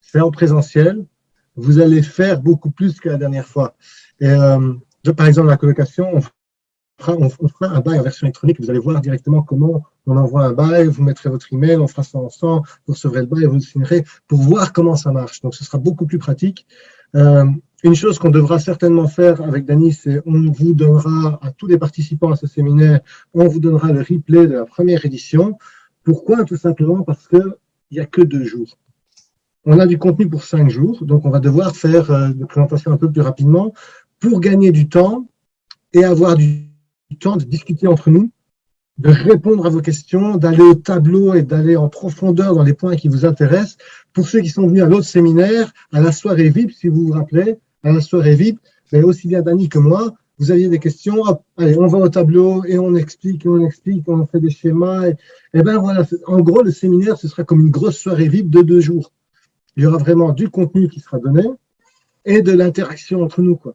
C'est en présentiel. Vous allez faire beaucoup plus que la dernière fois. Et, euh, par exemple, la colocation, on fera, on, fera, un bail en version électronique. Vous allez voir directement comment on envoie un bail. Vous mettrez votre email, on fera ça ensemble. Vous recevrez le bail, vous le signerez pour voir comment ça marche. Donc, ce sera beaucoup plus pratique. Euh, une chose qu'on devra certainement faire avec Dany, c'est on vous donnera à tous les participants à ce séminaire, on vous donnera le replay de la première édition. Pourquoi? Tout simplement parce qu'il n'y a que deux jours. On a du contenu pour cinq jours, donc on va devoir faire euh, des présentations un peu plus rapidement pour gagner du temps et avoir du temps de discuter entre nous, de répondre à vos questions, d'aller au tableau et d'aller en profondeur dans les points qui vous intéressent. Pour ceux qui sont venus à l'autre séminaire, à la soirée VIP, si vous vous rappelez, à la soirée VIP, mais aussi bien Dani que moi, vous aviez des questions, allez, on va au tableau et on explique, on explique, on fait des schémas. Et, et ben voilà, en gros, le séminaire, ce sera comme une grosse soirée VIP de deux jours. Il y aura vraiment du contenu qui sera donné et de l'interaction entre nous. Quoi.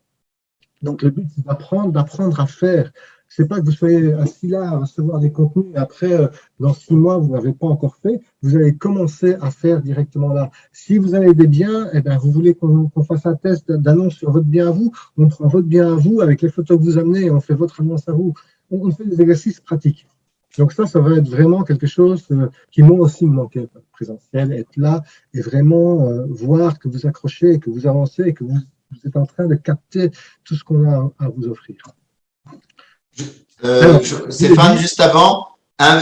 Donc, le but, c'est d'apprendre, d'apprendre à faire c'est pas que vous soyez assis là à recevoir des contenus et après, euh, dans six mois, vous n'avez pas encore fait. Vous allez commencer à faire directement là. Si vous avez des biens, eh bien, vous voulez qu'on fasse un test d'annonce sur votre bien à vous, on prend votre bien à vous avec les photos que vous amenez et on fait votre annonce à vous. On, fait des exercices pratiques. Donc ça, ça va être vraiment quelque chose euh, qui moi aussi me manquait, présentiel, être là et vraiment euh, voir que vous accrochez, que vous avancez et que vous, vous êtes en train de capter tout ce qu'on a à vous offrir. Euh, Stéphane, juste avant,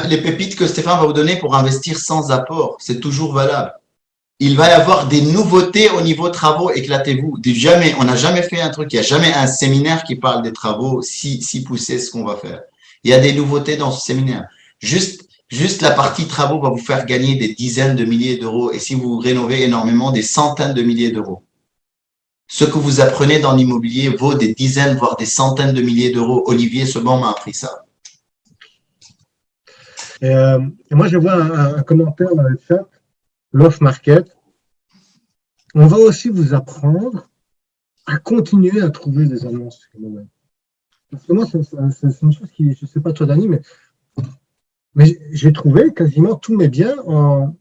les pépites que Stéphane va vous donner pour investir sans apport, c'est toujours valable. Il va y avoir des nouveautés au niveau travaux, éclatez-vous. Jamais, on n'a jamais fait un truc, il n'y a jamais un séminaire qui parle des travaux si, si poussé ce qu'on va faire. Il y a des nouveautés dans ce séminaire. Juste, juste la partie travaux va vous faire gagner des dizaines de milliers d'euros et si vous rénovez énormément, des centaines de milliers d'euros. Ce que vous apprenez dans l'immobilier vaut des dizaines, voire des centaines de milliers d'euros. Olivier Sebon m'a appris ça. Et, euh, moi, je vois un, commentaire dans le chat, l'off market. On va aussi vous apprendre à continuer à trouver des annonces. Parce que moi, c'est une chose qui, je ne sais pas toi, Dani, mais, mais j'ai trouvé quasiment tous mes biens en,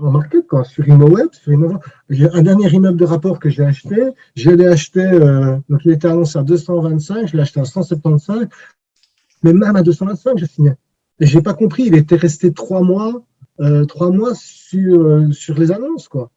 en market, quoi, sur ImmoWeb. Sur J'ai un dernier immeuble de rapport que j'ai acheté. Je l'ai acheté, euh, donc il était annoncé à 225, je l'ai acheté à 175, mais même à 225, je signais. Et je n'ai pas compris, il était resté trois mois, euh, trois mois sur, euh, sur les annonces, quoi.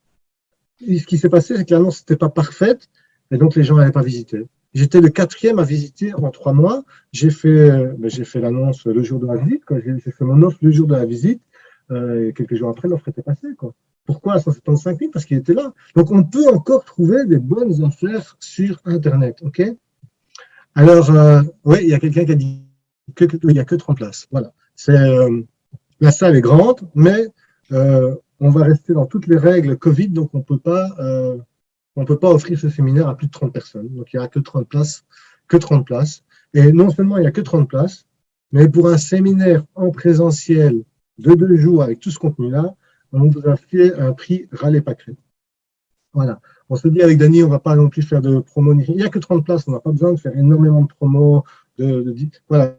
ce qui s'est passé, c'est que l'annonce n'était pas parfaite, et donc les gens n'avaient pas visité. J'étais le quatrième à visiter en trois mois. J'ai fait, ben, fait l'annonce le jour de la visite, j'ai fait mon offre le jour de la visite. Euh, quelques jours après, l'offre était passée. Quoi. Pourquoi à 175 000 Parce qu'il était là. Donc, on peut encore trouver des bonnes affaires sur Internet. Alors, euh, oui, il y a quelqu'un qui a dit qu'il n'y a que 30 places. Voilà. Euh, la salle est grande, mais on va rester dans toutes les règles Covid, donc on peut pas, on peut pas offrir ce séminaire à plus de 30 personnes. Donc, il n'y a que 30 places, que 30 places. Et non seulement il n'y a que 30 places, mais pour un séminaire en présentiel de deux jours avec tout ce contenu-là, on vous a fait un prix râlé pas Voilà. On se dit avec Dany, on ne va pas non plus faire de promo. Il n'y a que 30 places, on n'a pas besoin de faire énormément de promos. De, voilà.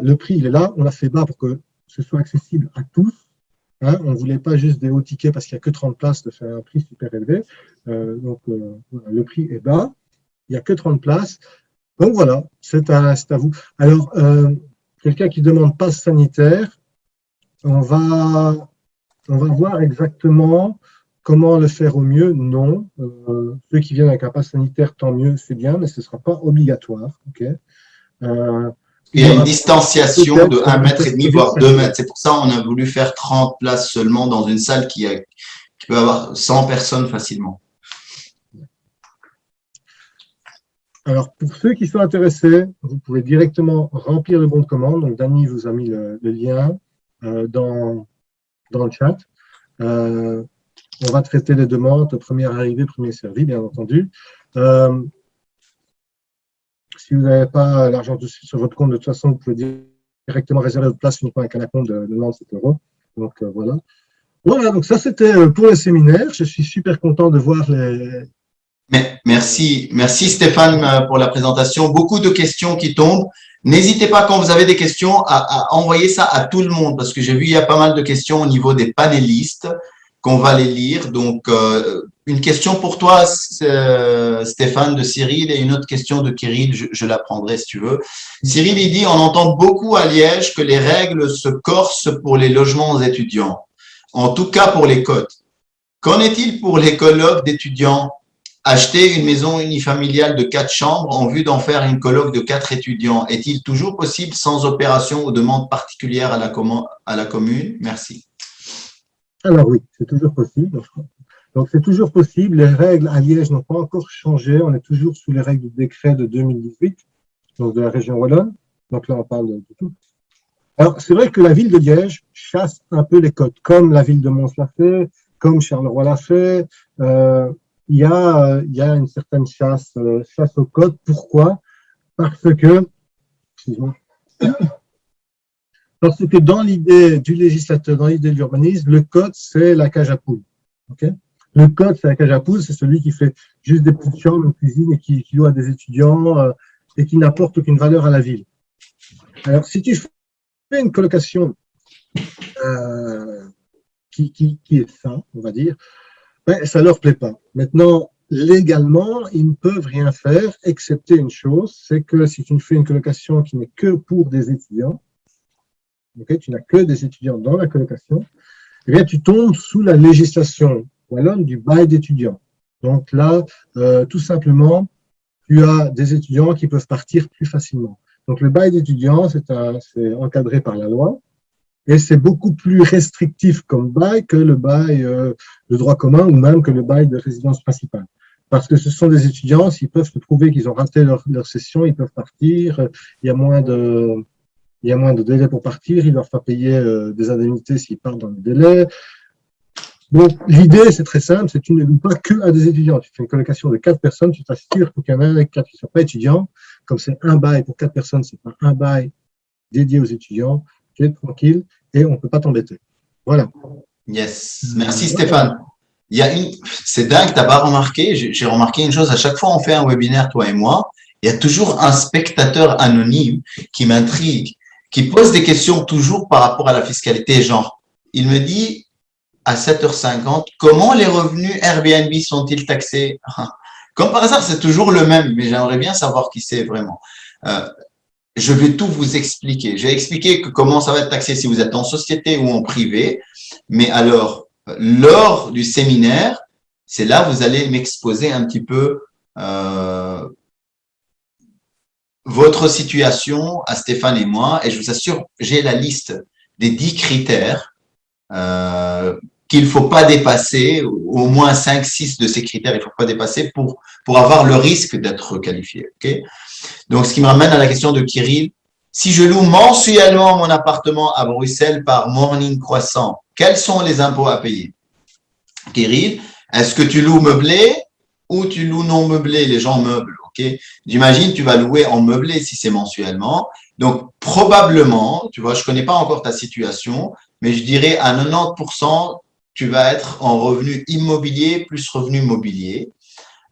Le prix, il est là, on l'a fait bas pour que ce soit accessible à tous. Hein. on ne voulait pas juste des hauts tickets parce qu'il n'y a que 30 places de faire un prix super élevé. Euh, donc, euh, le prix est bas. Il n'y a que 30 places. Donc voilà, c'est à, vous. Alors, euh, quelqu'un qui demande passe sanitaire, on va, on va voir exactement comment le faire au mieux. Non. Ceux qui viennent avec un pass sanitaire, tant mieux, c'est bien, mais ce ne sera pas obligatoire. Euh, il y a une distanciation de 1 mètre et demi, voire 2 mètres. C'est pour ça qu'on a voulu faire 30 places seulement dans une salle qui, qui peut avoir 100 personnes facilement. Alors, pour ceux qui sont intéressés, vous pouvez directement remplir le bon de commande. Donc, Dany vous a mis le lien. Euh, dans, dans le chat. Euh, on va traiter les demandes, première arrivée, premier servi, bien entendu. Euh, si vous n'avez pas l'argent sur votre compte, de toute façon, vous pouvez directement réserver votre place uniquement avec un compte de, de 97 euros. Donc voilà. Voilà, donc ça c'était pour le séminaire. Je suis super content de voir les. Merci, merci Stéphane pour la présentation. Beaucoup de questions qui tombent. N'hésitez pas quand vous avez des questions à, envoyer ça à tout le monde parce que j'ai vu il y a pas mal de questions au niveau des panélistes qu'on va les lire. Donc, euh, une question pour toi, euh, Stéphane, de Cyril et une autre question de Kirill, je, la prendrai si tu veux. Cyril, il dit, on entend beaucoup à Liège que les règles se corsent pour les logements étudiants, en tout cas pour les cotes. Qu'en est-il pour les colloques d'étudiants? Acheter une maison unifamiliale de quatre chambres en vue d'en faire une colloque de quatre étudiants. Est-il toujours possible sans opération ou demande particulière à la, à la commune? Merci. Alors oui, c'est toujours possible. Donc c'est toujours possible. Les règles à Liège n'ont pas encore changé. On est toujours sous les règles du décret de 2018, donc de la région Wallonne. Donc là, on parle de, tout. Alors c'est vrai que la ville de Liège chasse un peu les côtes, comme la ville de Mons l'a fait, comme Charleroi l'a fait. Euh, il y a, y a une certaine chasse, euh, chasse au code. Pourquoi? Parce que, parce que dans l'idée du législateur, dans l'idée de l'urbanisme, le code, c'est la cage à poules. Le code, c'est la cage à poules, c'est celui qui fait juste des petites chambres, une cuisine et qui, qui loue à des étudiants euh, et qui n'apporte aucune valeur à la ville. Alors, si tu fais une colocation euh, qui, qui, qui, est sain, on va dire, ben, ça leur plaît pas. Maintenant, légalement, ils ne peuvent rien faire, excepté une chose, c'est que si tu fais une colocation qui n'est que pour des étudiants, okay, tu n'as que des étudiants dans la colocation, eh bien, tu tombes sous la législation wallonne du bail d'étudiants. Donc là, euh, tout simplement, tu as des étudiants qui peuvent partir plus facilement. Donc le bail d'étudiants, c'est encadré par la loi et c'est beaucoup plus restrictif comme bail que le bail euh, de droit commun ou même que le bail de résidence principale. Parce que ce sont des étudiants, s'ils peuvent se prouver qu'ils ont raté leur, leur, session, ils peuvent partir, il y a moins de, il y a moins de délai pour partir, ils doivent pas payer euh, des indemnités s'ils partent dans le délai. Donc, l'idée, c'est très simple, c'est que tu ne loues pas que à des étudiants. Tu fais une colocation de quatre personnes, tu t'assures qu'il y en a quatre qui ne sont pas étudiants. Comme c'est un bail pour quatre personnes, c'est pas un bail dédié aux étudiants tu es tranquille et on ne peut pas t'embêter. Voilà. Yes. Merci Stéphane. Il y a une, c'est dingue, tu n'as pas remarqué, j'ai remarqué une chose, à chaque fois on fait un webinaire, toi et moi, il y a toujours un spectateur anonyme qui m'intrigue, qui pose des questions toujours par rapport à la fiscalité, genre, il me dit à 7h50, comment les revenus Airbnb sont-ils taxés? Comme par hasard, c'est toujours le même, mais j'aimerais bien savoir qui c'est vraiment. Euh, je vais tout vous expliquer. Je vais expliquer que comment ça va être taxé si vous êtes en société ou en privé. Mais alors, lors du séminaire, c'est là vous allez m'exposer un petit peu euh, votre situation à Stéphane et moi. Et je vous assure, j'ai la liste des dix critères euh, qu'il ne faut pas dépasser, au moins 5, 6 de ces critères, il ne faut pas dépasser pour, pour avoir le risque d'être requalifié. Okay Donc, ce qui me ramène à la question de Kirill. Si je loue mensuellement mon appartement à Bruxelles par Morning Croissant, quels sont les impôts à payer? Kirill, est-ce que tu loues meublé ou tu loues non meublé? Les gens meublent, ok? J'imagine tu vas louer en meublé si c'est mensuellement. Donc, probablement, tu vois, je connais pas encore ta situation, mais je dirais à 90%, tu vas être en revenu immobilier plus revenu mobilier.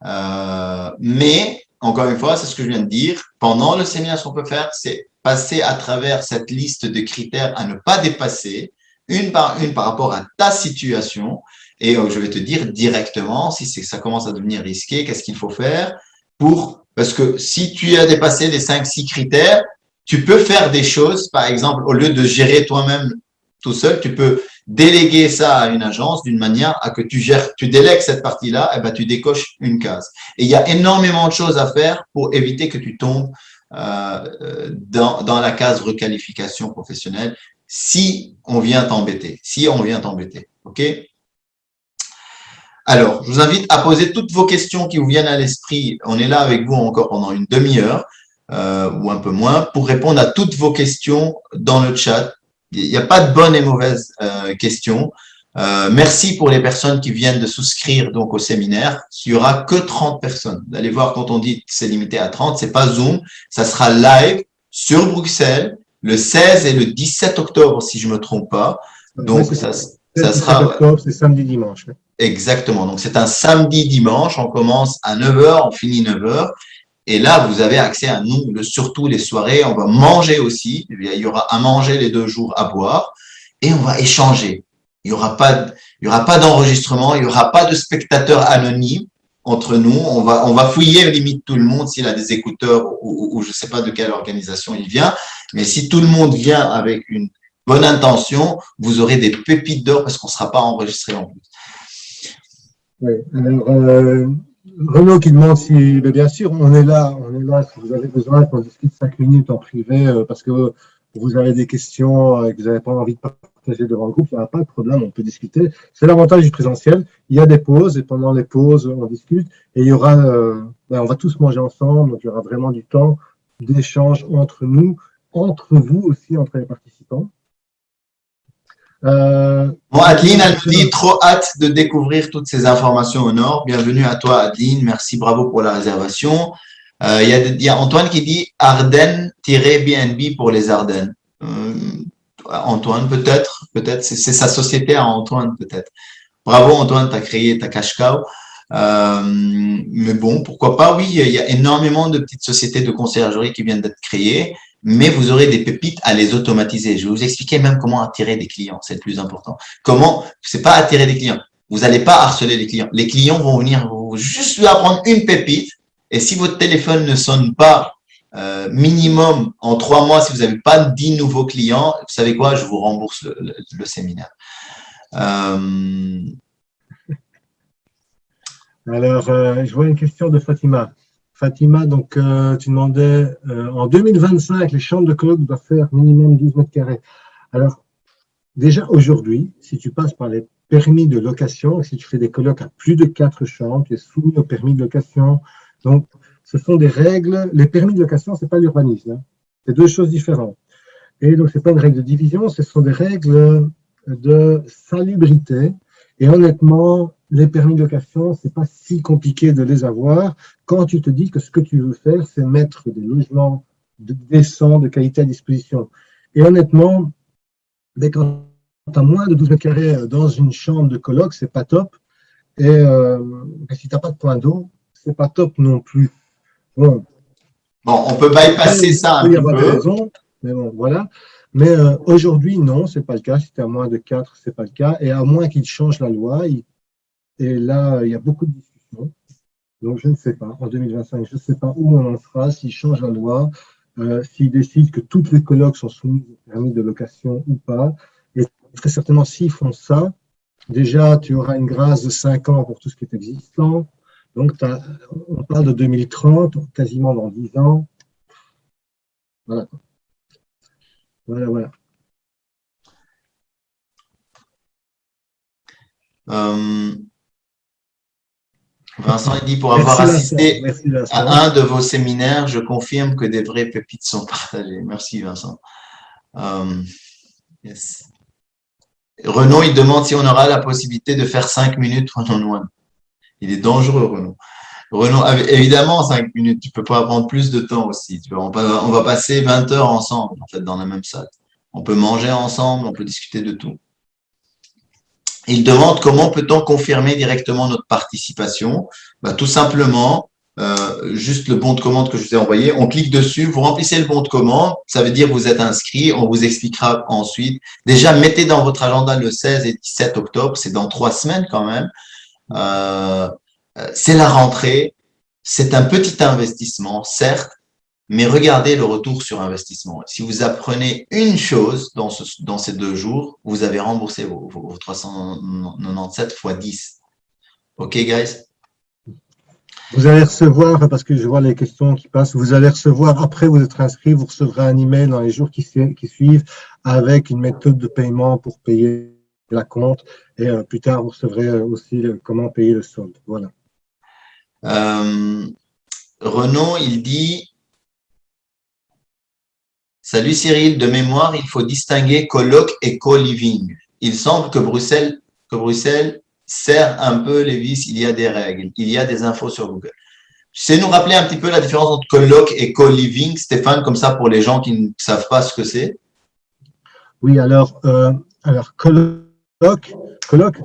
Euh, mais, encore une fois, c'est ce que je viens de dire, pendant le séminaire, ce qu'on peut faire, c'est passer à travers cette liste de critères à ne pas dépasser, une par une par rapport à ta situation, et euh, je vais te dire directement si ça commence à devenir risqué, qu'est-ce qu'il faut faire pour… Parce que si tu as dépassé les 5-6 critères, tu peux faire des choses, par exemple, au lieu de gérer toi-même tout seul, tu peux déléguer ça à une agence d'une manière à que tu gères, tu délègues cette partie-là, et eh ben tu décoches une case. Et il y a énormément de choses à faire pour éviter que tu tombes euh, dans, dans la case requalification professionnelle si on vient t'embêter, si on vient t'embêter, ok? Alors, je vous invite à poser toutes vos questions qui vous viennent à l'esprit. On est là avec vous encore pendant une demi-heure euh, ou un peu moins pour répondre à toutes vos questions dans le chat. Il n'y a pas de bonnes et mauvaises euh, questions. Euh, merci pour les personnes qui viennent de souscrire donc au séminaire. Il n'y aura que 30 personnes. Vous allez voir quand on dit que c'est limité à 30, c'est pas Zoom, ça sera live sur Bruxelles le 16 et le 17 octobre si je me trompe pas. Donc ça, ça sera c'est samedi dimanche. Exactement. Donc c'est un samedi dimanche, on commence à 9h, on finit 9h et là, vous avez accès à nous, surtout les soirées. On va manger aussi. Il y aura à manger les deux jours, à boire. Et on va échanger. Il n'y aura pas, aura pas d'enregistrement. Il n'y aura pas de spectateurs anonymes entre nous. On va, on va fouiller limite tout le monde s'il a des écouteurs ou, ou, je ne sais pas de quelle organisation il vient. Mais si tout le monde vient avec une bonne intention, vous aurez des pépites d'or parce qu'on ne sera pas enregistré en plus. Oui. Alors, euh, Renaud qui demande si, bien sûr, on est là, on est là si vous avez besoin qu'on discute cinq minutes en privé euh, parce que vous avez des questions et que vous n'avez pas envie de partager devant le groupe, il n'y a pas de problème, on peut discuter. C'est l'avantage du présentiel. Il y a des pauses et pendant les pauses, on discute et il y aura, euh, ben, on va tous manger ensemble, donc il y aura vraiment du temps d'échange entre nous, entre vous aussi, entre les participants. Euh, bon, Adeline, elle dit trop hâte de découvrir toutes ces informations au Nord. Bienvenue à toi, Adeline. Merci, bravo pour la réservation. Euh, il, y a, Antoine qui dit Ardennes-BNB pour les Ardennes. Euh, Antoine, peut-être, peut-être, c'est sa société à Antoine, peut-être. Bravo, Antoine, tu as créé ta cash cow. mais bon, pourquoi pas, oui, il y a énormément de petites sociétés de conciergerie qui viennent d'être créées mais vous aurez des pépites à les automatiser. Je vais vous expliquer même comment attirer des clients, c'est le plus important. Comment, c'est pas attirer des clients. Vous n'allez pas harceler les clients. Les clients vont venir vous juste lui apprendre une pépite. Et si votre téléphone ne sonne pas euh, minimum en trois mois, si vous n'avez pas dix nouveaux clients, vous savez quoi, je vous rembourse le, séminaire. Euh, Alors, euh, je vois une question de Fatima. Fatima, donc euh, tu demandais, euh, en 2025, les chambres de colloque doivent faire minimum 12 mètres carrés. Alors, déjà aujourd'hui, si tu passes par les permis de location, si tu fais des colloques à plus de 4 chambres, tu es soumis au permis de location. Donc, ce sont des règles. Les permis de location, ce n'est pas l'urbanisme. Hein. C'est deux choses différentes. Et donc, ce n'est pas une règle de division, ce sont des règles de salubrité. Et honnêtement, les permis de location, c'est pas si compliqué de les avoir quand tu te dis que ce que tu veux faire, c'est mettre des logements de, décents, de qualité à disposition. Et honnêtement, dès quand tu as moins de 12 mètres carrés dans une chambre de coloc, c'est pas top. Et euh, si tu n'as pas de point d'eau, c'est pas top non plus. Bon, bon on peut bypasser ça un peu. Raison, mais bon, voilà. Mais euh, aujourd'hui, non, ce n'est pas le cas. Si tu as moins de 4, ce n'est pas le cas. Et à moins qu'ils changent la loi, ils et là, il y a beaucoup de discussions. Donc, je ne sais pas, en 2025, je ne sais pas où on en sera, s'ils changent la loi, euh, s'ils décident que toutes les colloques sont soumises au permis de location ou pas. Et très certainement, s'ils font ça, déjà, tu auras une grâce de 5 ans pour tout ce qui est existant. Donc, on parle de 2030, quasiment dans 10 ans. Voilà. Voilà, voilà. Euh, Vincent, il dit pour avoir assisté à un de vos séminaires, je confirme que des vraies pépites sont partagées. Merci Vincent. Euh, Renaud, il demande si on aura la possibilité de faire cinq minutes one-on-one. Il est dangereux, Renaud. Renaud, évidemment, cinq minutes, tu ne peux pas prendre plus de temps aussi. On va passer 20 heures ensemble, en fait, dans la même salle. On peut manger ensemble, on peut discuter de tout. Il demande comment peut-on confirmer directement notre participation. Bah, Tout simplement, euh, juste le bon de commande que je vous ai envoyé, on clique dessus, vous remplissez le bon de commande, ça veut dire que vous êtes inscrit, on vous expliquera ensuite. Déjà, mettez dans votre agenda le 16 et 17 octobre, c'est dans trois semaines quand même. Euh, euh, c'est la rentrée, c'est un petit investissement, certes, mais regardez le retour sur investissement. Si vous apprenez une chose dans, dans ces deux jours, vous avez remboursé vos, 397 x 10. OK, guys? Vous allez recevoir, parce que je vois les questions qui passent, vous allez recevoir, après vous êtes inscrit, vous recevrez un email dans les jours qui, qui suivent avec une méthode de paiement pour payer la compte. Et euh, plus tard, vous recevrez aussi comment payer le solde. Voilà. Euh, Renaud, il dit Salut Cyril, de mémoire, il faut distinguer colloque et co-living. Il semble que Bruxelles, que sert un peu les vis, il y a des règles, il y a des infos sur Google. Tu sais nous rappeler un petit peu la différence entre colloque et co-living, Stéphane, comme ça pour les gens qui ne savent pas ce que c'est? Oui, alors, euh, alors colloque,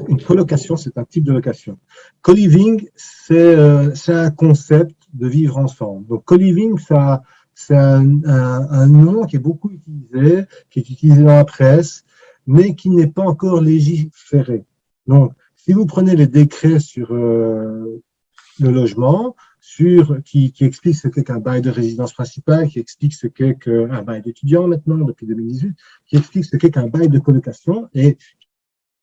une colocation, c'est un type de location. Co-living, euh, c'est un concept de vivre ensemble. Donc, co-living, ça c'est un, nom qui est beaucoup utilisé, qui est utilisé dans la presse, mais qui n'est pas encore légiféré. Donc, si vous prenez les décrets sur euh, le logement, sur, qui, qui explique ce qu'est qu'un bail de résidence principale, qui explique ce qu'est qu'un bail d'étudiant maintenant, depuis 2018, qui explique ce qu'est qu'un bail de colocation et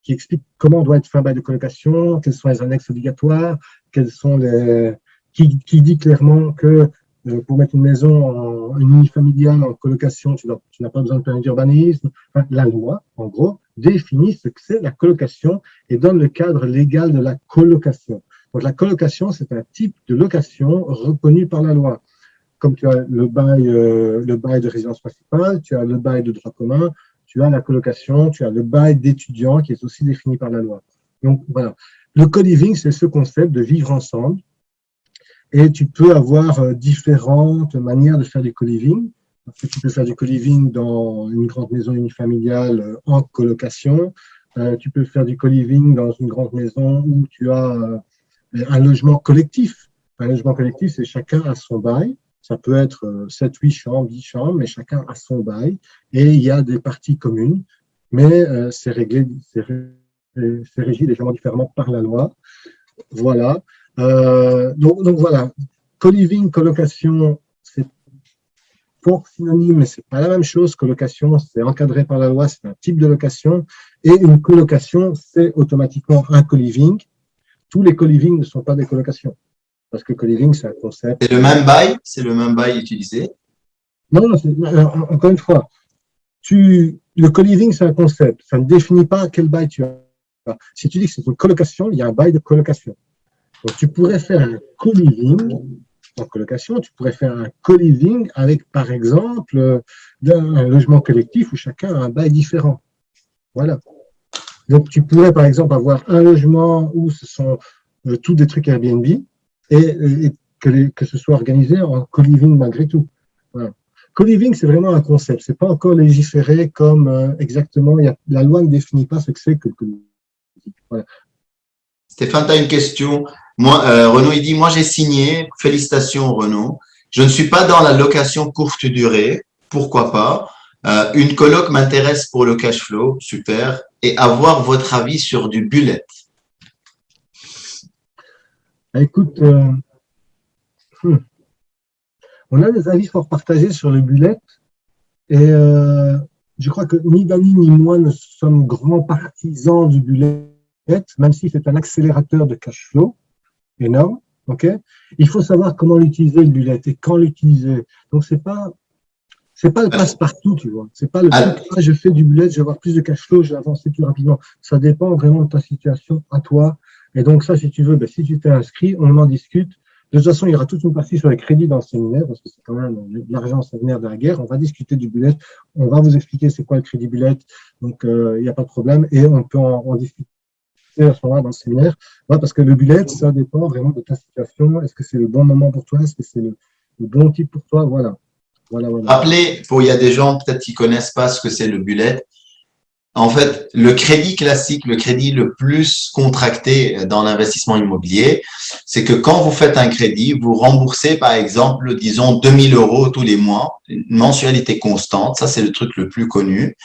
qui explique comment doit être fait un bail de colocation, quels sont les annexes obligatoires, quels sont les, qui, qui dit clairement que pour mettre une maison en une unifamiliale en colocation, tu n'as pas besoin de permis d'urbanisme. Enfin, la loi, en gros, définit ce que c'est la colocation et donne le cadre légal de la colocation. Donc, la colocation, c'est un type de location reconnu par la loi. Comme tu as le bail, euh, le bail de résidence principale, tu as le bail de droit commun, tu as la colocation, tu as le bail d'étudiant qui est aussi défini par la loi. Donc, voilà. Le co-living, c'est ce concept de vivre ensemble et tu peux avoir euh, différentes manières de faire du co-living. Tu peux faire du co-living dans une grande maison unifamiliale euh, en colocation. Euh, tu peux faire du co-living dans une grande maison où tu as un logement collectif. Un logement collectif, c'est chacun a son bail. Ça peut être 7, 8 chambres, 10 chambres, mais chacun a son bail. Et il y a des parties communes, mais c'est réglé, c'est régi légèrement différemment par la loi. Voilà. Euh, donc, donc, voilà, co-living, colocation, c'est pour synonyme, mais c'est pas la même chose. Colocation, c'est encadré par la loi, c'est un type de location. Et une colocation, c'est automatiquement un co-living. Tous les co-living ne sont pas des colocations. Parce que co-living, c'est un concept. C'est le même bail? C'est le même bail utilisé? Non, non, encore une fois, tu, le co-living, c'est un concept. Ça ne définit pas quel bail tu as. Si tu dis que c'est une colocation, il y a un bail de colocation. Donc, tu pourrais faire un co-living en colocation, tu pourrais faire un co-living avec, par exemple, un logement collectif où chacun a un bail différent. Voilà. Donc, tu pourrais, par exemple, avoir un logement où ce sont euh, tous des trucs Airbnb et, que, que, ce soit organisé en co-living malgré tout. Voilà. Co-living, c'est vraiment un concept. C'est pas encore légiféré comme euh, exactement. La loi ne définit pas ce que c'est que le co-living. Voilà. Stéphane, tu as une question. Moi, euh, Renaud, il dit, moi j'ai signé, félicitations Renaud, je ne suis pas dans la location courte durée, pourquoi pas? Euh, Une coloc m'intéresse pour le cash flow, super, et avoir votre avis sur du bullet. Écoute, euh, hmm. on a des avis fort partagés sur le bullet, et je crois que ni Dani ni moi ne sommes grands partisans du bullet, même si c'est un accélérateur de cash flow énorme. ok? Il faut savoir comment l'utiliser le bullet et quand l'utiliser. Donc, c'est pas c'est pas le passe-partout, tu vois. C'est pas le ah. ah, je fais du bullet, je vais avoir plus de cash flow, je vais avancer plus rapidement. Ça dépend vraiment de ta situation à toi. Et donc, ça, si tu veux, ben, si tu t'es inscrit, on en discute. De toute façon, il y aura toute une partie sur les crédits dans le séminaire, parce que c'est quand même l'argent séminaire de la guerre. On va discuter du bullet. On va vous expliquer c'est quoi le crédit bullet. Donc, euh, il n'y a pas de problème. Et on peut en, en discuter à ce moment-là dans le séminaire. parce que le bullet, ça dépend vraiment de ta situation. Est-ce que c'est le bon moment pour toi? Est-ce que c'est le, bon type pour toi? Voilà. voilà, Rappelez, pour il y a des gens peut-être qui connaissent pas ce que c'est le bullet. En fait, le crédit classique, le crédit le plus contracté dans l'investissement immobilier, c'est que quand vous faites un crédit, vous remboursez par exemple, disons 2000 euros tous les mois, une mensualité constante. Ça, c'est le truc le plus connu.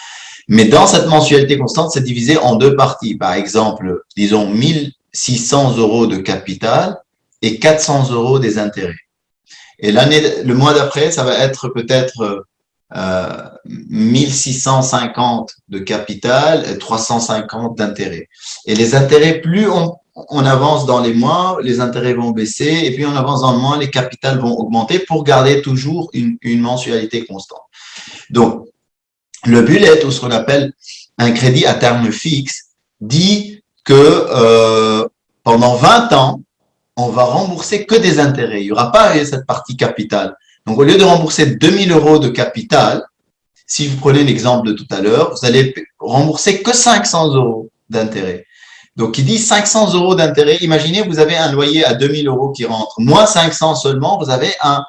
Mais dans cette mensualité constante, c'est divisé en deux parties. Par exemple, disons 1600 euros de capital et 400 euros des intérêts. Et l'année, le mois d'après, ça va être peut-être euh, 1650 de capital et 350 d'intérêts. Et les intérêts, plus on, on, avance dans les mois, les intérêts vont baisser, et puis on avance dans le mois, les capitales vont augmenter pour garder toujours une, une mensualité constante. Donc, le bullet, ou ce qu'on appelle un crédit à terme fixe, dit que euh, pendant 20 ans, on va rembourser que des intérêts. Il n'y aura pas cette partie capitale. Donc, au lieu de rembourser 2000 euros de capital, si vous prenez l'exemple de tout à l'heure, vous allez rembourser que 500 euros d'intérêt. Donc, il dit 500 euros d'intérêt. Imaginez, vous avez un loyer à 2000 euros qui rentre, moins 500 seulement, vous avez un,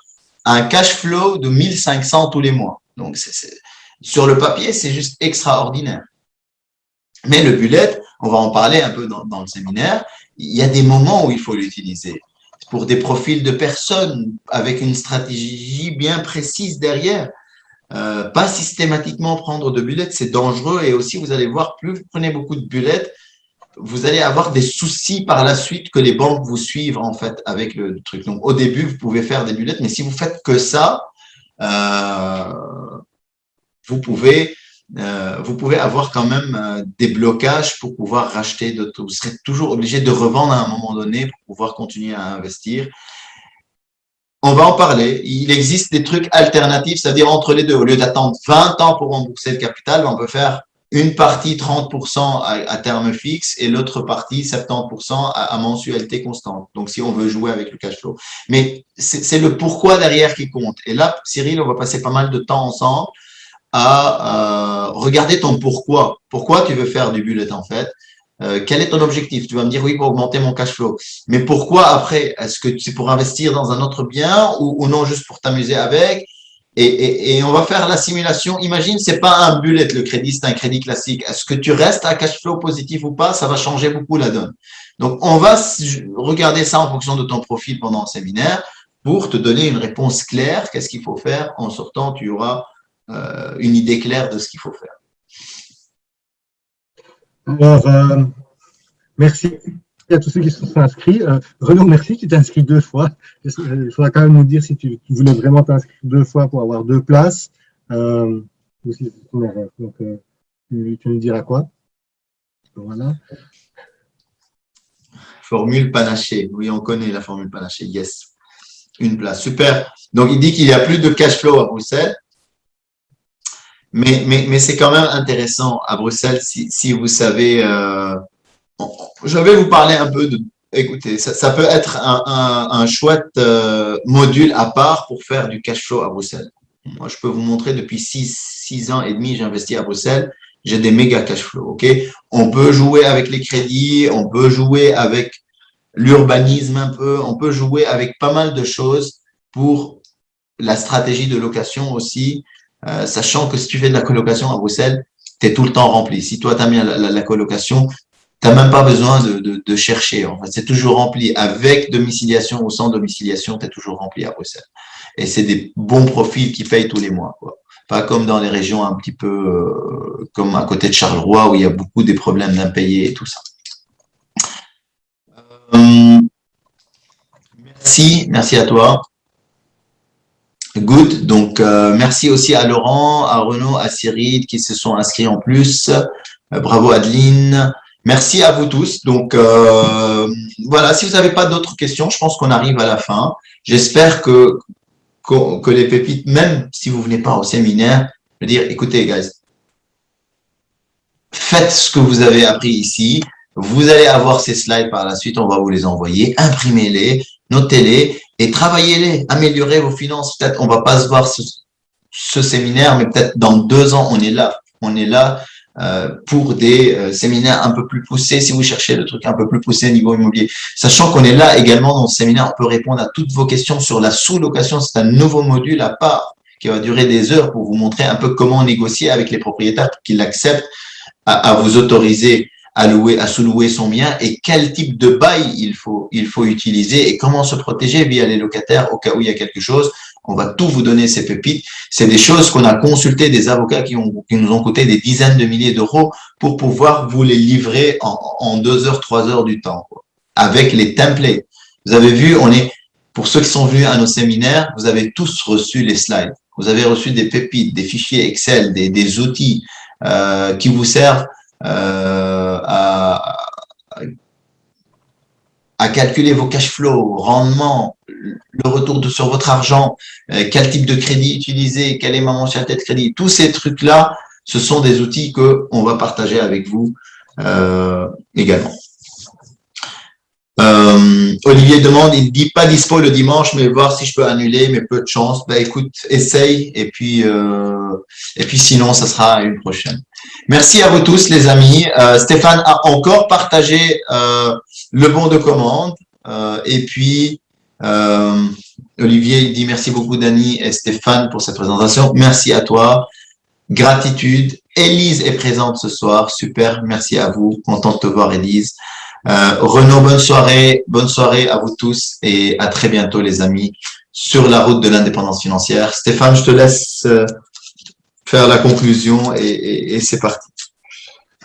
un cash flow de 1500 tous les mois. Donc, c'est sur le papier, c'est juste extraordinaire. Mais le bullet, on va en parler un peu dans, le séminaire, il y a des moments où il faut l'utiliser. Pour des profils de personnes avec une stratégie bien précise derrière. Euh, pas systématiquement prendre de bullet, c'est dangereux. Et aussi, vous allez voir, plus vous prenez beaucoup de bullets, vous allez avoir des soucis par la suite que les banques vous suivent en fait avec le truc. Donc, au début, vous pouvez faire des bullets, mais si vous faites que ça, euh, vous pouvez euh, vous pouvez avoir quand même euh, des blocages pour pouvoir racheter d'autres. Vous serez toujours obligé de revendre à un moment donné pour pouvoir continuer à investir. On va en parler. Il existe des trucs alternatifs, c'est-à-dire entre les deux. Au lieu d'attendre 20 ans pour rembourser le capital, on peut faire une partie 30% à, terme fixe et l'autre partie 70% à, mensualité constante. Donc, si on veut jouer avec le cash flow. Mais c'est le pourquoi derrière qui compte. Et là, Cyril, on va passer pas mal de temps ensemble à euh, regarder ton pourquoi. Pourquoi tu veux faire du bullet en fait? Euh, quel est ton objectif? Tu vas me dire oui pour augmenter mon cash flow. Mais pourquoi après Est-ce que c'est pour investir dans un autre bien ou, non juste pour t'amuser avec? Et, on va faire la simulation. Imagine, c'est pas un bullet, le crédit, c'est un crédit classique. Est-ce que tu restes à cash flow positif ou pas? Ça va changer beaucoup la donne. Donc, on va regarder ça en fonction de ton profil pendant le séminaire pour te donner une réponse claire. Qu'est-ce qu'il faut faire? En sortant, tu auras une idée claire de ce qu'il faut faire. Alors, euh, merci à tous ceux qui se sont inscrits. Euh, Renaud, merci, tu t'es inscrit deux fois. Il faudra quand même nous dire si tu, voulais vraiment t'inscrire deux fois pour avoir deux places. Euh, donc, euh, tu, nous diras quoi Voilà. Formule panachée. Oui, on connaît la formule panachée. Yes. Une place. Super. Donc, il dit qu'il n'y a plus de cash flow à Bruxelles. Mais, mais, mais c'est quand même intéressant à Bruxelles si, si vous savez euh, je vais vous parler un peu de. Écoutez, ça, peut être un, chouette euh, module à part pour faire du cash flow à Bruxelles. Moi, je peux vous montrer depuis six, six ans et demi, j'ai investi à Bruxelles. J'ai des méga cash flow. Ok, on peut jouer avec les crédits, on peut jouer avec l'urbanisme un peu, on peut jouer avec pas mal de choses pour la stratégie de location aussi, euh, sachant que si tu fais de la colocation à Bruxelles, tu es tout le temps rempli. Si toi, tu as mis la, colocation, tu n'as même pas besoin de, chercher. En c'est toujours rempli. Avec domiciliation ou sans domiciliation, tu es toujours rempli à Bruxelles. Et c'est des bons profils qui payent tous les mois. Quoi. Pas comme dans les régions un petit peu euh, comme à côté de Charleroi où il y a beaucoup des problèmes d'impayés et tout ça. Euh, merci, merci à toi. Good. Donc, euh, merci aussi à Laurent, à Renaud, à Cyril qui se sont inscrits en plus. bravo Adeline. Merci à vous tous. Donc, euh, voilà, si vous n'avez pas d'autres questions, je pense qu'on arrive à la fin. J'espère que, que, les pépites, même si vous ne venez pas au séminaire, je veux dire, écoutez, guys, faites ce que vous avez appris ici. Vous allez avoir ces slides par la suite, on va vous les envoyer. Imprimez-les, notez-les et travaillez-les. Améliorez vos finances. Peut-être on va pas se voir ce, séminaire, mais peut-être dans deux ans, on est là. On est là euh, pour des euh, séminaires un peu plus poussés, si vous cherchez le truc un peu plus poussé au niveau immobilier. Sachant qu'on est là également dans ce séminaire, on peut répondre à toutes vos questions sur la sous-location. C'est un nouveau module à part qui va durer des heures pour vous montrer un peu comment négocier avec les propriétaires pour qu'ils acceptent à, vous autoriser à louer, à sous-louer son bien et quel type de bail il faut, il faut utiliser et comment se protéger via les locataires au cas où il y a quelque chose on va tout vous donner ces pépites. C'est des choses qu'on a consulté des avocats qui, ont, qui nous ont coûté des dizaines de milliers d'euros pour pouvoir vous les livrer en, deux heures, trois heures du temps, avec les templates. Vous avez vu, on est, pour ceux qui sont venus à nos séminaires, vous avez tous reçu les slides. Vous avez reçu des pépites, des fichiers Excel, des, des outils euh, qui vous servent à, à calculer vos cash flows, rendement, le retour de, sur votre argent, euh, quel type de crédit utiliser, quelle est ma mensualité de crédit, tous ces trucs-là, ce sont des outils que on va partager avec vous euh, également. Euh, Olivier demande, il dit pas dispo le dimanche, mais voir si je peux annuler, mais peu de chance. Ben écoute, essaye et puis et puis sinon, ça sera une prochaine. Merci à vous tous, les amis. Stéphane a encore partagé le bon de commande. Euh, et puis, euh, Olivier dit merci beaucoup Dani et Stéphane pour cette présentation. Merci à toi. Gratitude. Élise est présente ce soir. Super. Merci à vous. Content de te voir, Élise. Euh, Renaud, bonne soirée. Bonne soirée à vous tous et à très bientôt, les amis, sur la route de l'indépendance financière. Stéphane, je te laisse euh, faire la conclusion et c'est parti.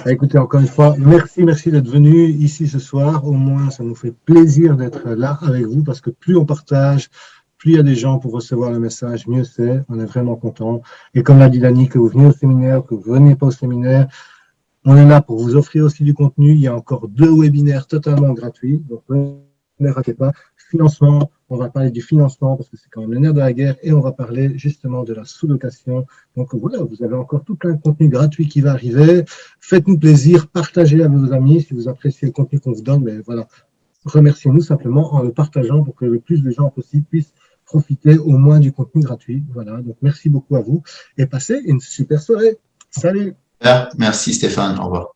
Bah, écoutez, encore une fois, merci, merci d'être venu ici ce soir. Au moins, ça nous fait plaisir d'être là avec vous parce que plus on partage, plus il y a des gens pour recevoir le message, mieux c'est. On est vraiment content. Et comme l'a dit Dani, que vous venez au séminaire, que vous ne venez pas au séminaire, on est là pour vous offrir aussi du contenu. Il y a encore deux webinaires totalement gratuits. Donc, ne ratez pas. Financement, on va parler du financement parce que c'est quand même le nerf de la guerre et on va parler justement de la sous-location. Donc voilà, vous avez encore tout plein de contenu gratuit qui va arriver. Faites-nous plaisir, partagez à vos amis si vous appréciez le contenu qu'on vous donne. Mais voilà, remerciez-nous simplement en le partageant pour que le plus de gens possible puissent profiter au moins du contenu gratuit. Voilà, donc merci beaucoup à vous et passez une super soirée. Salut Merci Stéphane, au revoir.